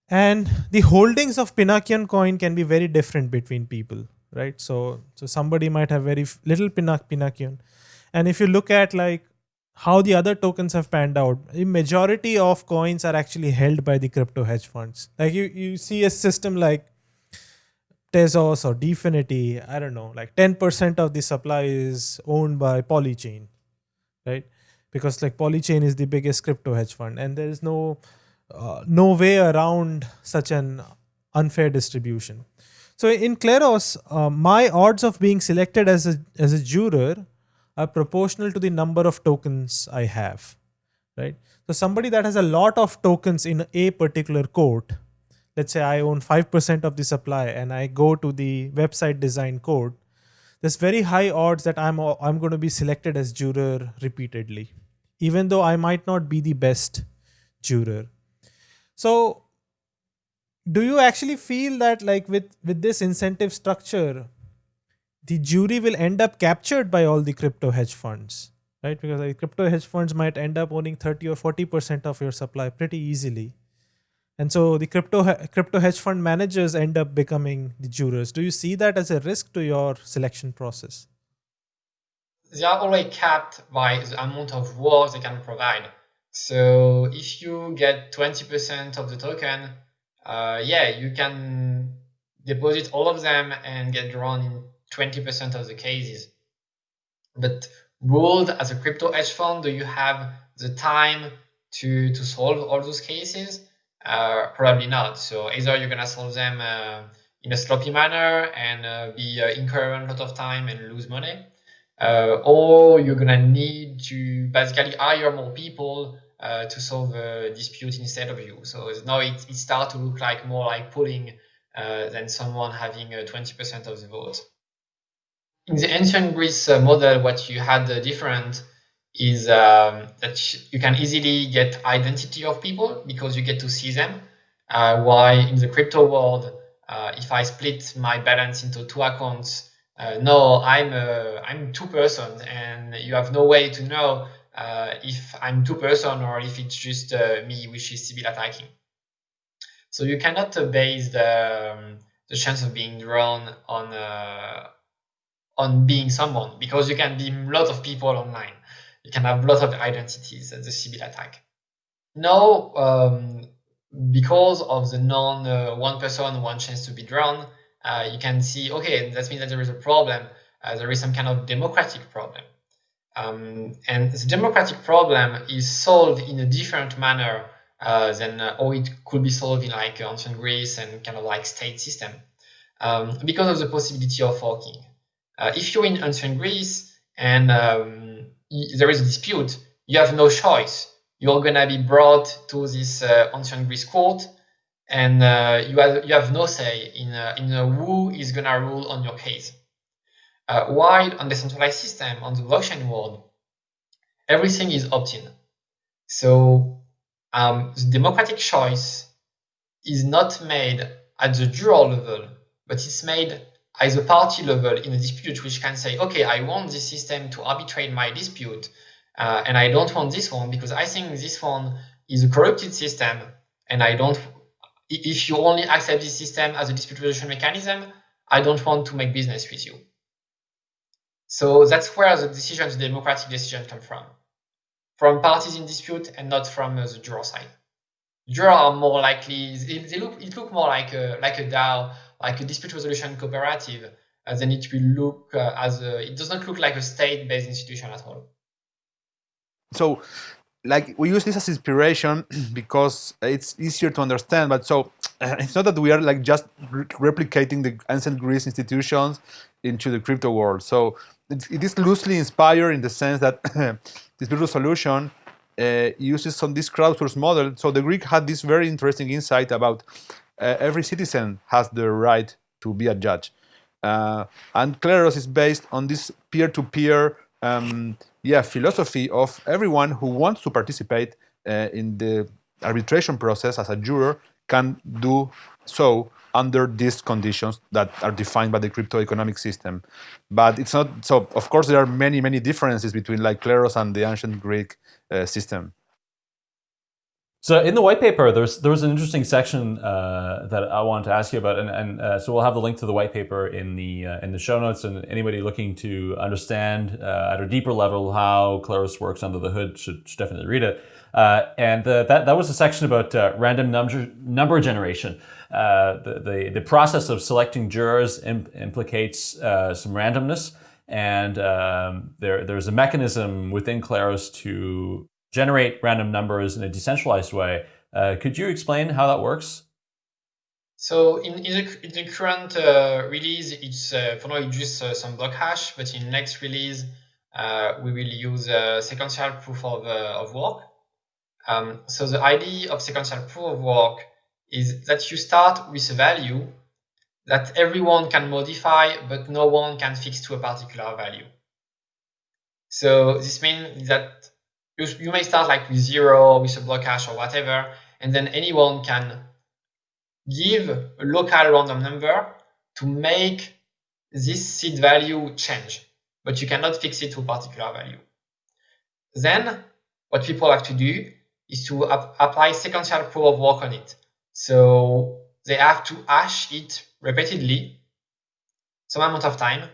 And the holdings of Pinakion coin can be very different between people, right? So so somebody might have very little Pinak Pinakion. And if you look at like how the other tokens have panned out, the majority of coins are actually held by the crypto hedge funds. Like you, you see a system like Tezos or DFINITY, I don't know, like 10% of the supply is owned by Polychain, right? Because like Polychain is the biggest crypto hedge fund and there is no uh, no way around such an unfair distribution. So in Kleros, uh, my odds of being selected as a as a juror are proportional to the number of tokens I have, right? So somebody that has a lot of tokens in a particular court let's say I own 5% of the supply and I go to the website design code, there's very high odds that I'm, I'm going to be selected as juror repeatedly, even though I might not be the best juror. So do you actually feel that like with, with this incentive structure, the jury will end up captured by all the crypto hedge funds, right? Because like crypto hedge funds might end up owning 30 or 40% of your supply pretty easily. And so the crypto crypto hedge fund managers end up becoming the jurors. Do you see that as a risk to your selection process? they are already capped by the amount of work they can provide. So if you get 20% of the token, uh, yeah, you can deposit all of them and get drawn in 20% of the cases. But ruled as a crypto hedge fund, do you have the time to, to solve all those cases? Uh, probably not. So either you're gonna solve them uh, in a sloppy manner and uh, be uh, incurring a lot of time and lose money, uh, or you're gonna need to basically hire more people to solve a dispute instead of you. So now it, it starts to look like more like pooling than someone having 20% of the vote. In the ancient Greece model, what you had different is um, that you can easily get identity of people because you get to see them. Uh, while in the crypto world, uh, if I split my balance into two accounts, uh, no, I'm a, I'm two person, and you have no way to know uh, if I'm two person or if it's just uh, me, which is Sybil attacking. So you cannot base the um, the chance of being drawn on uh, on being someone because you can be a lot of people online you can have a lot of identities at the Sybil attack. Now, um, because of the non uh, one person, one chance to be drawn, uh, you can see, okay, that means that there is a problem. Uh, there is some kind of democratic problem. Um, and the democratic problem is solved in a different manner uh, than uh, how it could be solved in like ancient Greece and kind of like state system um, because of the possibility of forking. Uh, if you're in ancient Greece and um, there is a dispute, you have no choice. You're going to be brought to this uh, ancient Greece court, and uh, you, have, you have no say in, uh, in who is going to rule on your case. While on the centralized system, on the blockchain world, everything is opt-in. So um, the democratic choice is not made at the juror level, but it's made at the party level in a dispute which can say, okay, I want this system to arbitrate my dispute, uh, and I don't want this one because I think this one is a corrupted system, and I don't. If you only accept this system as a dispute resolution mechanism, I don't want to make business with you. So that's where the decision, the democratic decision, come from, from parties in dispute and not from uh, the juror side. Juror are more likely; they look it look more like a like a DAO like a dispute resolution cooperative, uh, then it will look uh, as a, it does not look like a state-based institution at all. So, like we use this as inspiration because it's easier to understand. But so it's not that we are like just re replicating the ancient Greece institutions into the crypto world. So it, it is loosely inspired in the sense that dispute resolution uh, uses some this crowdsource model. So the Greek had this very interesting insight about every citizen has the right to be a judge. Uh, and Kleros is based on this peer-to-peer um, yeah, philosophy of everyone who wants to participate uh, in the arbitration process as a juror can do so under these conditions that are defined by the crypto economic system. But it's not, so of course there are many, many differences between like Kleros and the ancient Greek uh, system. So in the white paper, there's there was an interesting section uh, that I wanted to ask you about, and, and uh, so we'll have the link to the white paper in the uh, in the show notes. And anybody looking to understand uh, at a deeper level how Kleros works under the hood should, should definitely read it. Uh, and uh, that that was a section about random number number generation. the, the the process of selecting jurors imp implicates some randomness, and um, there there's a mechanism within Kleros to generate random numbers in a decentralized way. Uh, could you explain how that works? So in, in, the, in the, current uh, release, it's uh, for now it's just uh, some block hash, but in next release, uh, we will use uh, sequential proof of, of work. Um, so the idea of sequential proof of work is that you start with a value that everyone can modify, but no one can fix to a particular value. So this means that you, you may start like with zero, with a block hash or whatever, and then anyone can give a local random number to make this seed value change, but you cannot fix it to a particular value. Then what people have to do is to ap apply sequential proof of work on it. So they have to hash it repeatedly some amount of time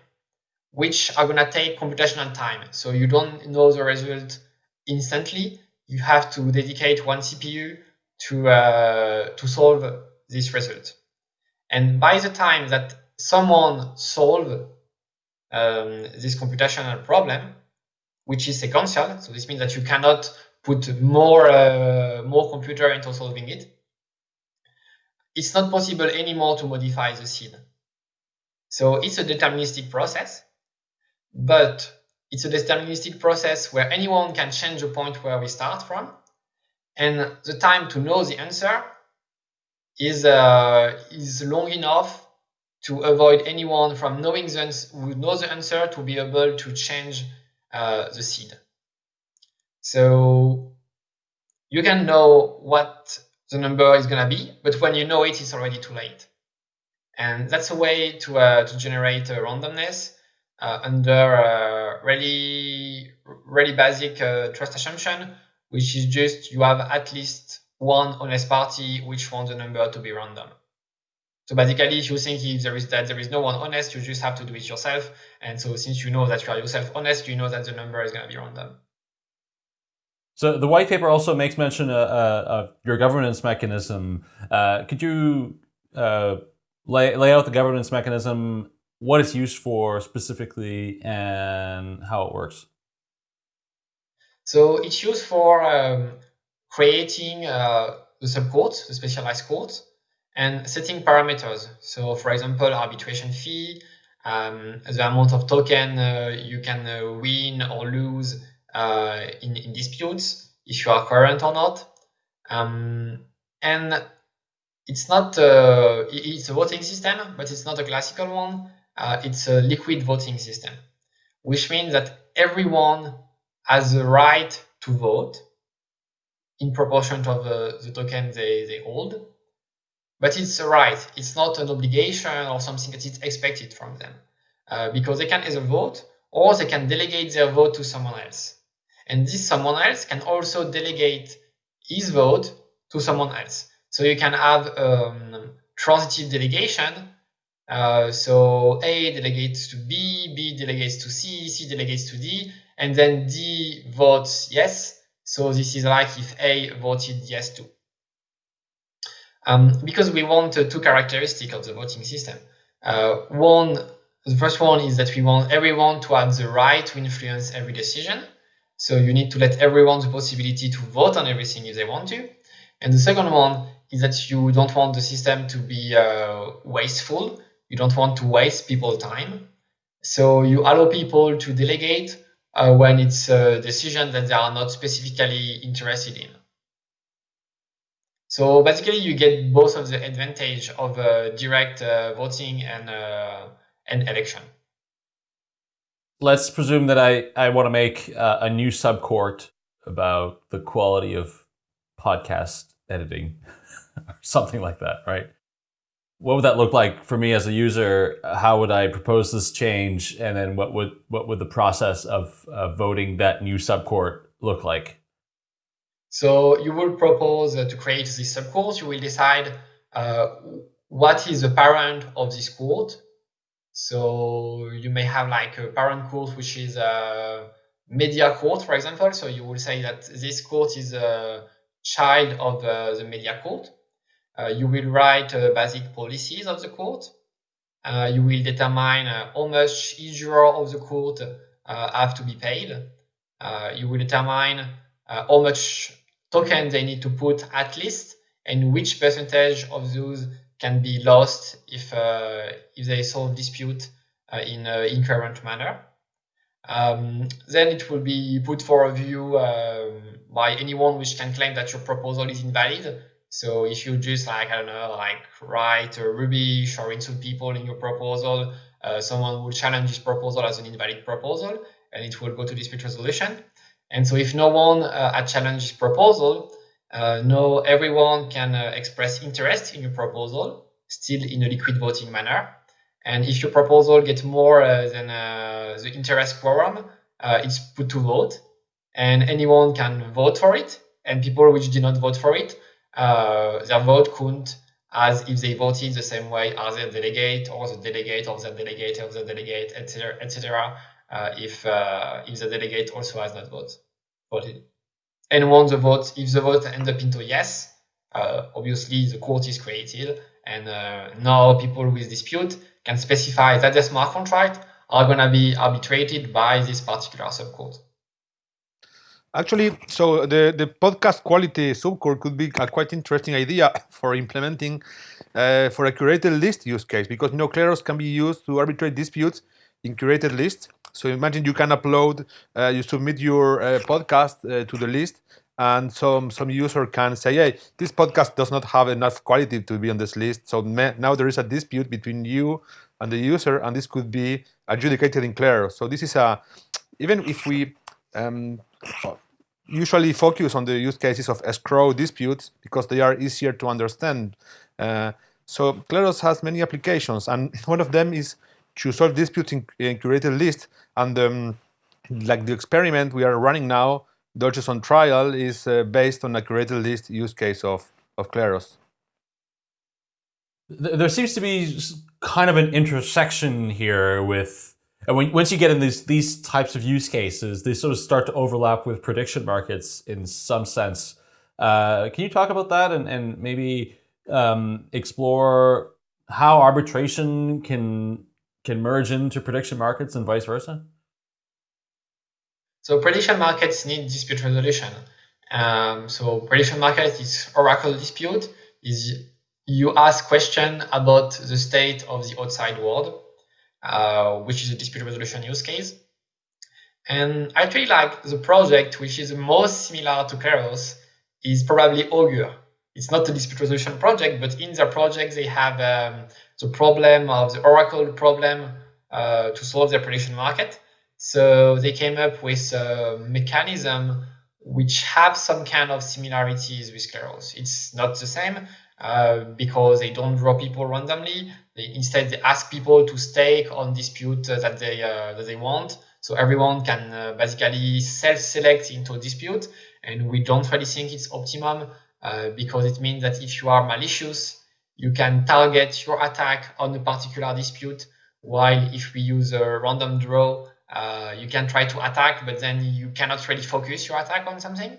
which are going to take computational time. So you don't know the result instantly. You have to dedicate one CPU to, uh, to solve this result. And by the time that someone solve um, this computational problem, which is sequential, so this means that you cannot put more, uh, more computer into solving it, it's not possible anymore to modify the seed. So it's a deterministic process, but it's a deterministic process where anyone can change the point where we start from. And the time to know the answer is, uh, is long enough to avoid anyone from knowing the who knows the answer to be able to change uh, the seed. So you can know what the number is going to be, but when you know it, it's already too late. And that's a way to, uh, to generate a randomness uh, under a really, really basic uh, trust assumption, which is just you have at least one honest party which wants the number to be random. So basically, if you think if there is that there is no one honest, you just have to do it yourself. And so since you know that you are yourself honest, you know that the number is going to be random. So the white paper also makes mention of, uh, uh, of your governance mechanism. Uh, could you uh, lay, lay out the governance mechanism, what it's used for specifically, and how it works? So it's used for um, creating uh, the subcourt, the specialized court, and setting parameters. So for example, arbitration fee, um, the amount of token uh, you can uh, win or lose uh, in, in disputes, if you are current or not. Um, and it's not uh, it's a voting system, but it's not a classical one. Uh, it's a liquid voting system, which means that everyone has the right to vote in proportion to the, the token they, they hold. But it's a right. It's not an obligation or something that is expected from them. Uh, because they can either vote or they can delegate their vote to someone else. And this someone else can also delegate his vote to someone else. So you can have um, transitive delegation. Uh, so A delegates to B, B delegates to C, C delegates to D, and then D votes yes. So this is like if A voted yes to. Um, because we want uh, two characteristics of the voting system. Uh, one, the first one is that we want everyone to have the right to influence every decision. So you need to let everyone the possibility to vote on everything if they want to. And the second one is that you don't want the system to be uh, wasteful. You don't want to waste people time. So you allow people to delegate uh, when it's a decision that they are not specifically interested in. So basically, you get both of the advantage of uh, direct uh, voting and uh, and election. Let's presume that I I want to make uh, a new subcourt about the quality of podcast editing, or something like that, right? What would that look like for me as a user? How would I propose this change, and then what would what would the process of uh, voting that new subcourt look like? So you will propose uh, to create this subcourt. You will decide uh, what is the parent of this court. So you may have like a parent court, which is a media court, for example. So you will say that this court is a child of uh, the media court. Uh, you will write uh, basic policies of the court. Uh, you will determine how much each juror of the court have to be paid. you will determine how much token they need to put at least and which percentage of those can be lost if uh, if they solve dispute uh, in an incurrent manner. Um, then it will be put for review um, by anyone which can claim that your proposal is invalid. So if you just like, I don't know, like write a rubbish or insult people in your proposal, uh, someone will challenge this proposal as an invalid proposal and it will go to dispute resolution. And so if no one uh, had challenged this proposal, uh, no, everyone can uh, express interest in your proposal, still in a liquid voting manner. And if your proposal gets more uh, than uh, the interest quorum, uh, it's put to vote, and anyone can vote for it. And people which did not vote for it, their vote couldn't as if they voted the same way as their delegate or the delegate of the delegate of the delegate, etc., etc. Uh, if uh, if the delegate also has not vote, voted. And once the vote, if the vote ends up into yes, uh, obviously the court is created, and uh, now people with dispute can specify that the smart contract are going to be arbitrated by this particular subcourt. Actually, so the, the podcast quality subcourt could be a quite interesting idea for implementing uh, for a curated list use case because you know Kleros can be used to arbitrate disputes in curated lists. So imagine you can upload, uh, you submit your uh, podcast uh, to the list, and some some user can say, "Hey, this podcast does not have enough quality to be on this list." So now there is a dispute between you and the user, and this could be adjudicated in Kleros. So this is a even if we um, usually focus on the use cases of escrow disputes because they are easier to understand. Uh, so Kleros has many applications, and one of them is to solve disputes in, in curated lists. And um, like the experiment we are running now, Doges on Trial, is uh, based on a curated list use case of, of Kleros. There seems to be kind of an intersection here with and when, once you get in these these types of use cases, they sort of start to overlap with prediction markets in some sense. Uh, can you talk about that and, and maybe um, explore how arbitration can can merge into prediction markets and vice versa? So prediction markets need dispute resolution. Um, so prediction market is oracle dispute is you ask question about the state of the outside world uh, which is a dispute resolution use case. And I actually like the project which is most similar to Kleros is probably Augur. It's not a dispute resolution project, but in their project they have um, the problem of the Oracle problem uh, to solve their prediction market. So they came up with a mechanism which have some kind of similarities with Kleros. It's not the same uh, because they don't draw people randomly. They, instead, they ask people to stake on dispute uh, that they uh, that they want. So everyone can uh, basically self-select into dispute, and we don't really think it's optimum because it means that if you are malicious, you can target your attack on a particular dispute. While if we use a random draw, you can try to attack, but then you cannot really focus your attack on something.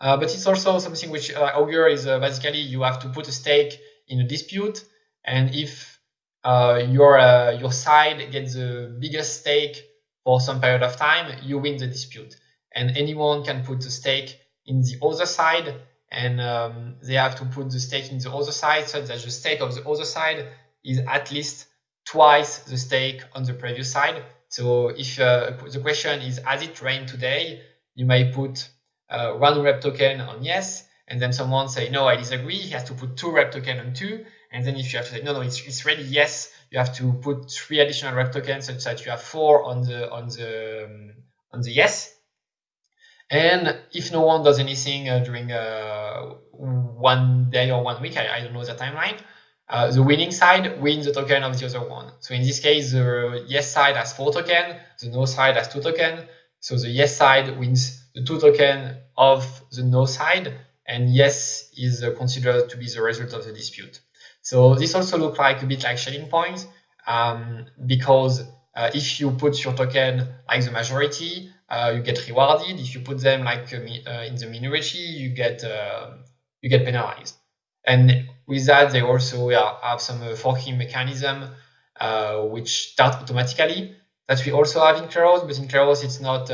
Uh, but it's also something which uh, Augur is uh, basically you have to put a stake in a dispute and if uh, your uh, your side gets the biggest stake for some period of time, you win the dispute. And anyone can put a stake in the other side, and um, they have to put the stake in the other side so that the stake of the other side is at least twice the stake on the previous side. So if the question is, has it rained today? You may put uh, one rep token on yes, and then someone say, no, I disagree. He has to put two rep token on two. And then if you have to say, no, no, it's, it's ready, yes, you have to put three additional rep tokens such that you have four on the, on the, um, on the yes. And if no one does anything uh, during uh, one day or one week, I, I don't know the timeline, uh, the winning side wins the token of the other one. So in this case, the yes side has four token, the no side has two token. So the yes side wins the two token of the no side, and yes is uh, considered to be the result of the dispute. So this also looks like a bit like Schelling points um, because uh, if you put your token like the majority, uh, you get rewarded. If you put them like uh, uh in the minority, you get uh, you get penalized. And with that, they also have some forking mechanism which start automatically that we also have in Kleros, but in Kleros it's not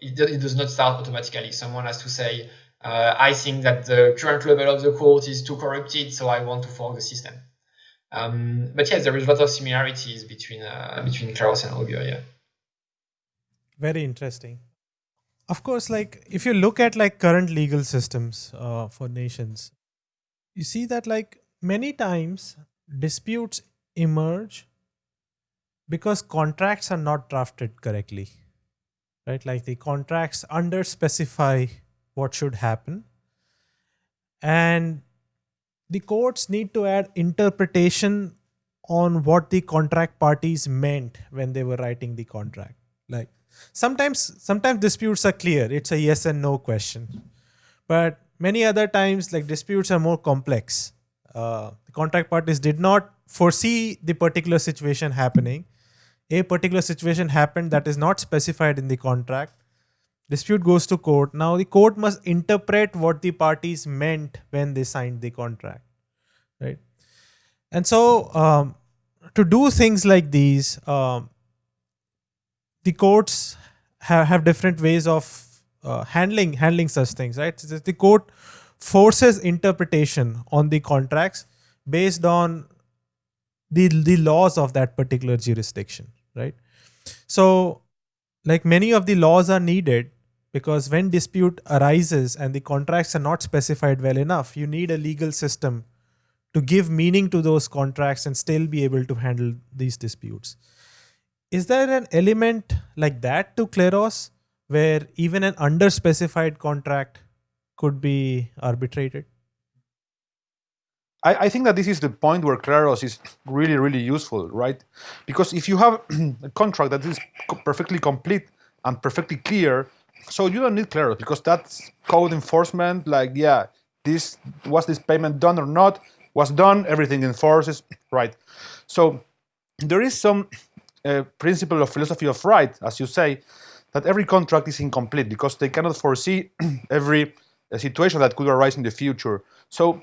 it, it does not start automatically. Someone has to say uh, I think that the current level of the court is too corrupted, so I want to fork the system. Um, but yes, there is a lot of similarities between uh, between Kleros and Augur. Yeah. Very interesting. Of course, like if you look at like current legal systems uh, for nations, you see that like many times disputes emerge because contracts are not drafted correctly right like the contracts under specify what should happen. And the courts need to add interpretation on what the contract parties meant when they were writing the contract. Like sometimes sometimes disputes are clear. It's a yes and no question. But many other times like disputes are more complex uh, the contract parties did not foresee the particular situation happening. A particular situation happened that is not specified in the contract. Dispute goes to court. Now the court must interpret what the parties meant when they signed the contract, right? And so um, to do things like these, um, the courts have, have different ways of uh, handling handling such things, right? The court forces interpretation on the contracts based on the the laws of that particular jurisdiction, right? So, like many of the laws are needed because when dispute arises and the contracts are not specified well enough, you need a legal system to give meaning to those contracts and still be able to handle these disputes. Is there an element like that to Kleros where even an underspecified contract could be arbitrated? I, I, think that this is the point where Kleros is really, really useful, right? Because if you have a contract that is perfectly complete and perfectly clear, so you don't need Kleros because that's code enforcement. Like, yeah, this was this payment done or not? Was done. Everything enforces, right? So there is some uh, principle of philosophy of right, as you say, that every contract is incomplete because they cannot foresee every uh, situation that could arise in the future. So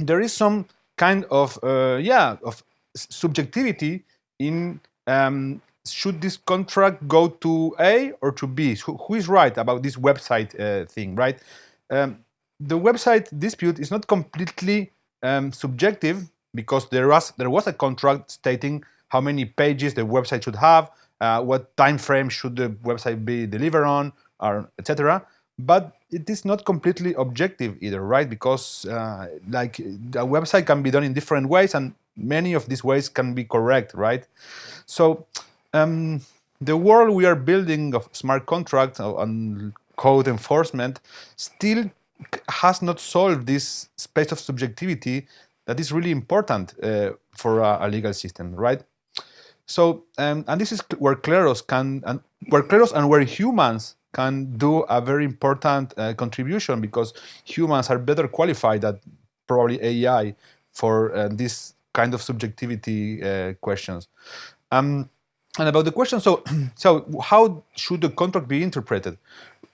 there is some kind of uh, yeah of subjectivity in um, should this contract go to A or to B? Who, who is right about this website uh, thing, right? Um, the website dispute is not completely um, subjective because there was there was a contract stating how many pages the website should have, uh, what time frame should the website be delivered on, or etc. But it is not completely objective either, right? Because uh, like a website can be done in different ways, and many of these ways can be correct, right? So um, the world we are building of smart contracts and code enforcement still has not solved this space of subjectivity that is really important uh, for a, a, legal system, right? So, um, and this is where Kleros can, and where Kleros and where humans can do a very important uh, contribution because humans are better qualified than probably AI for uh, this kind of subjectivity uh, questions. Um, and about the question, so so how should the contract be interpreted?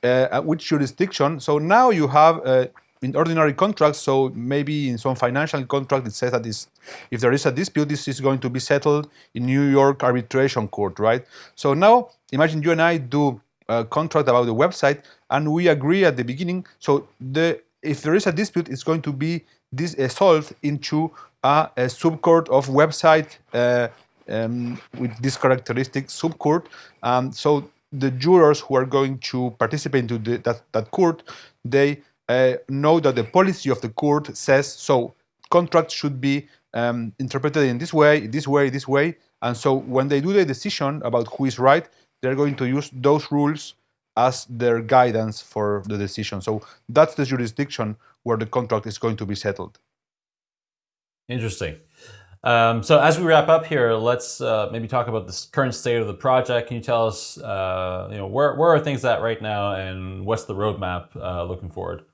Uh, which jurisdiction? So now you have uh, in ordinary contracts, so maybe in some financial contract, it says that this, if there is a dispute, this is going to be settled in New York arbitration court, right? So now imagine you and I do a contract about the website, and we agree at the beginning. So the if there is a dispute, it's going to be this uh, solved into a, a subcourt of website uh, um, with this characteristic subcourt. Um, so the jurors who are going to participate into the, that, that court, they uh, know that the policy of the court says so contracts should be um, interpreted in this way, this way, this way. And so when they do the decision about who is right, they're going to use those rules as their guidance for the decision. So that's the jurisdiction where the contract is going to be settled. Interesting. Um, so as we wrap up here, let's uh, maybe talk about the current state of the project. Can you tell us, uh, you know, where, where are things at right now and what's the roadmap uh, looking forward?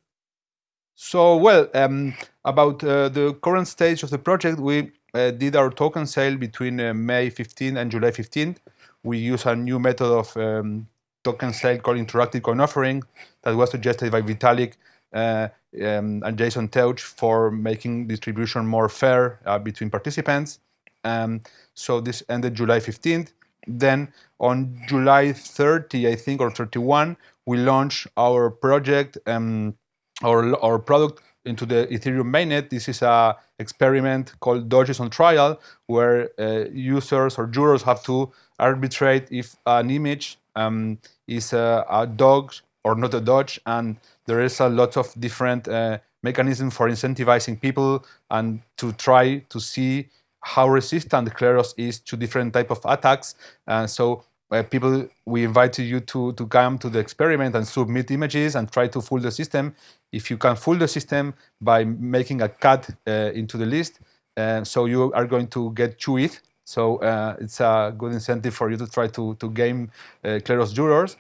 So, well, um, about uh, the current stage of the project, we uh, did our token sale between uh, May 15 and July 15. We use a new method of um, token sale called interactive coin offering that was suggested by Vitalik uh, um, and Jason Teutsch for making distribution more fair uh, between participants. Um, so this ended July 15th. Then on July 30, I think, or 31, we launched our project um, our, our product into the Ethereum mainnet. This is a experiment called Doges on Trial, where uh, users or jurors have to arbitrate if an image um, is a, a, dog or not a doge, and there is a lot of different uh, mechanisms for incentivizing people and to try to see how resistant Kleros is to different type of attacks. Uh, so uh, people, we invite you to, to come to the experiment and submit images and try to fool the system. If you can fool the system by making a cut uh, into the list, uh, so you are going to get ETH. So uh, it's a good incentive for you to try to, to game uh, Kleros jurors.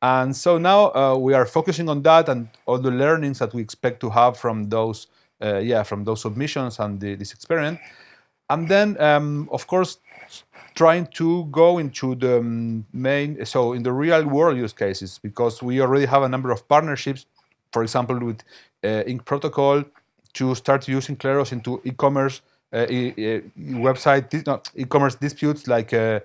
And so now uh, we are focusing on that and all the learnings that we expect to have from those uh, yeah, from those submissions and the, this experiment. And then, um, of course, trying to go into the main, so in the real world use cases, because we already have a number of partnerships, for example, with uh, Ink Protocol, to start using Kleros into e-commerce uh, website, e-commerce disputes like uh,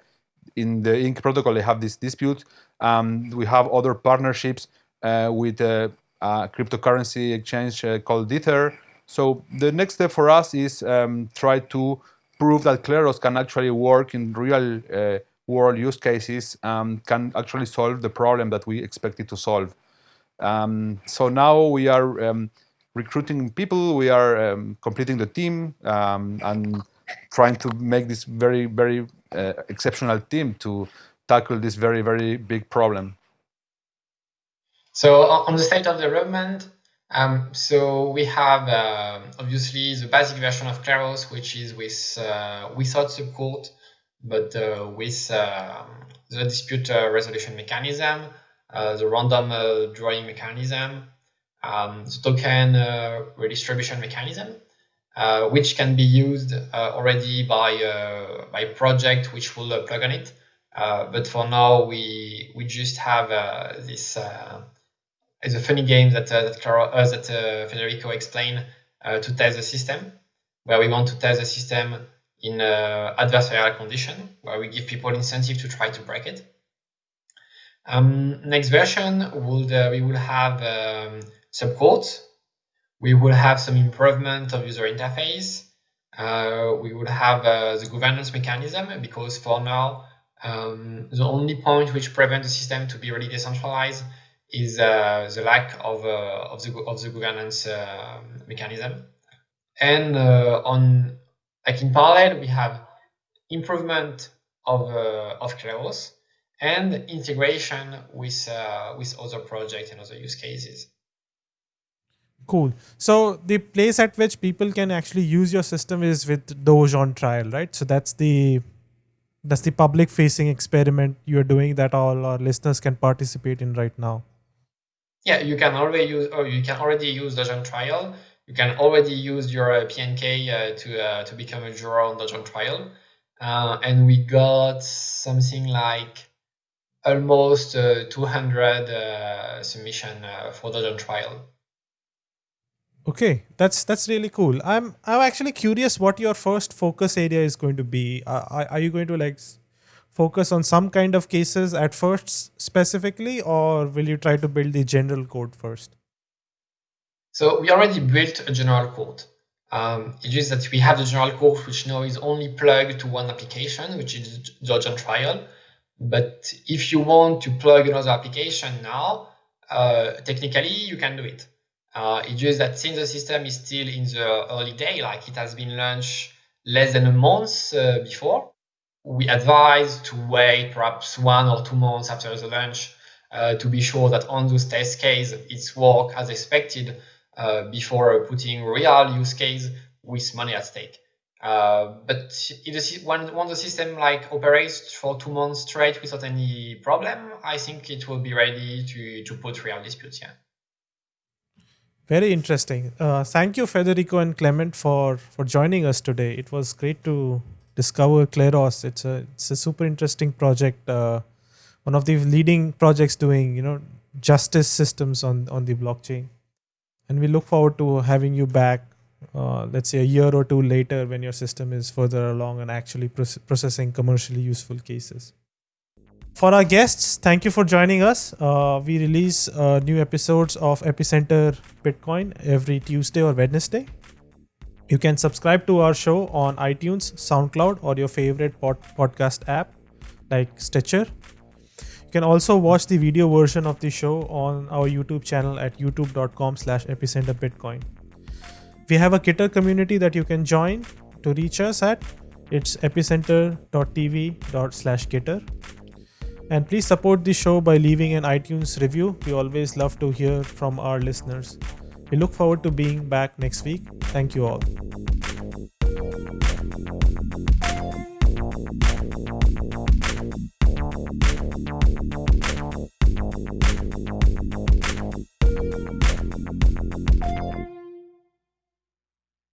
in the Ink protocol, they have this dispute. Um, we have other partnerships uh, with a, cryptocurrency exchange called Ether. So the next step for us is um, try to prove that Kleros can actually work in real uh, world use cases, um, can actually solve the problem that we expect it to solve. Um, so now we are um, recruiting people, we are um, completing the team, um, and trying to make this very, very uh, exceptional team to tackle this very, very big problem. So on the state of development, um, so we have uh, obviously the basic version of Kleros, which is with uh, without support, but uh, with um, the dispute uh, resolution mechanism, uh, the random uh, drawing mechanism, um, the token redistribution mechanism, which can be used already by by project which will plug on it. but for now, we we just have this it's a funny game that uh, that, Clara, uh, that uh, Federico explained uh, to test the system, where we want to test the system in uh, adversarial condition, where we give people incentive to try to break it. Um, next version would uh, we will have um, subcourts. We will have some improvement of user interface. we will have the governance mechanism because for now um, the only point which prevents the system to be really decentralized is uh, the lack of, uh, of, the, of the governance uh, mechanism. And on like in parallel, we have improvement of, of Kleros and integration with, with other projects and other use cases. Cool. So the place at which people can actually use your system is with Doge on trial, right? So that's the that's the public facing experiment you're doing that all our listeners can participate in right now yeah, you can already use, or you can already use Doge on Trial. You can already use your uh, PNK uh, to uh, to become a juror on Doge on Trial, uh, and we got something like almost uh, 200 uh, submission for Doge on Trial. Okay, that's that's really cool. I'm I'm actually curious what your first focus area is going to be. are, are you going to like focus on some kind of cases at first specifically, or will you try to build the general code first? So we already built a general code. Um, it is that we have the general code which now is only plugged to one application, which is on Trial. But if you want to plug another application now, uh, technically you can do it. Uh, it's just that since the system is still in the early day, like it has been launched less than a month uh, before, we advise to wait perhaps one or two months after the launch uh, to be sure that on those test case it's work as expected uh, before putting real use case with money at stake. Uh, but when, when the system like operates for two months straight without any problem, I think it will be ready to, to put real disputes. Yeah. Very interesting. Uh, thank you, Federico and Clement, for for joining us today. It was great to discover Kleros. It's a it's a super interesting project. Uh, one of the leading projects doing you know justice systems on on the blockchain, and we look forward to having you back. Uh, let's say a year or two later when your system is further along and actually processing commercially useful cases. For our guests, thank you for joining us. Uh, we release uh, new episodes of Epicenter Bitcoin every Tuesday or Wednesday. You can subscribe to our show on iTunes, SoundCloud, or your favorite pod- podcast app like Stitcher. You can also watch the video version of the show on our YouTube channel at youtube.com slash epicenterbitcoin. We have a Gitter community that you can join to reach us at. It's epicenter.tv slash Gitter. And please support the show by leaving an iTunes review. We always love to hear from our listeners. We look forward to being back next week. Thank you all.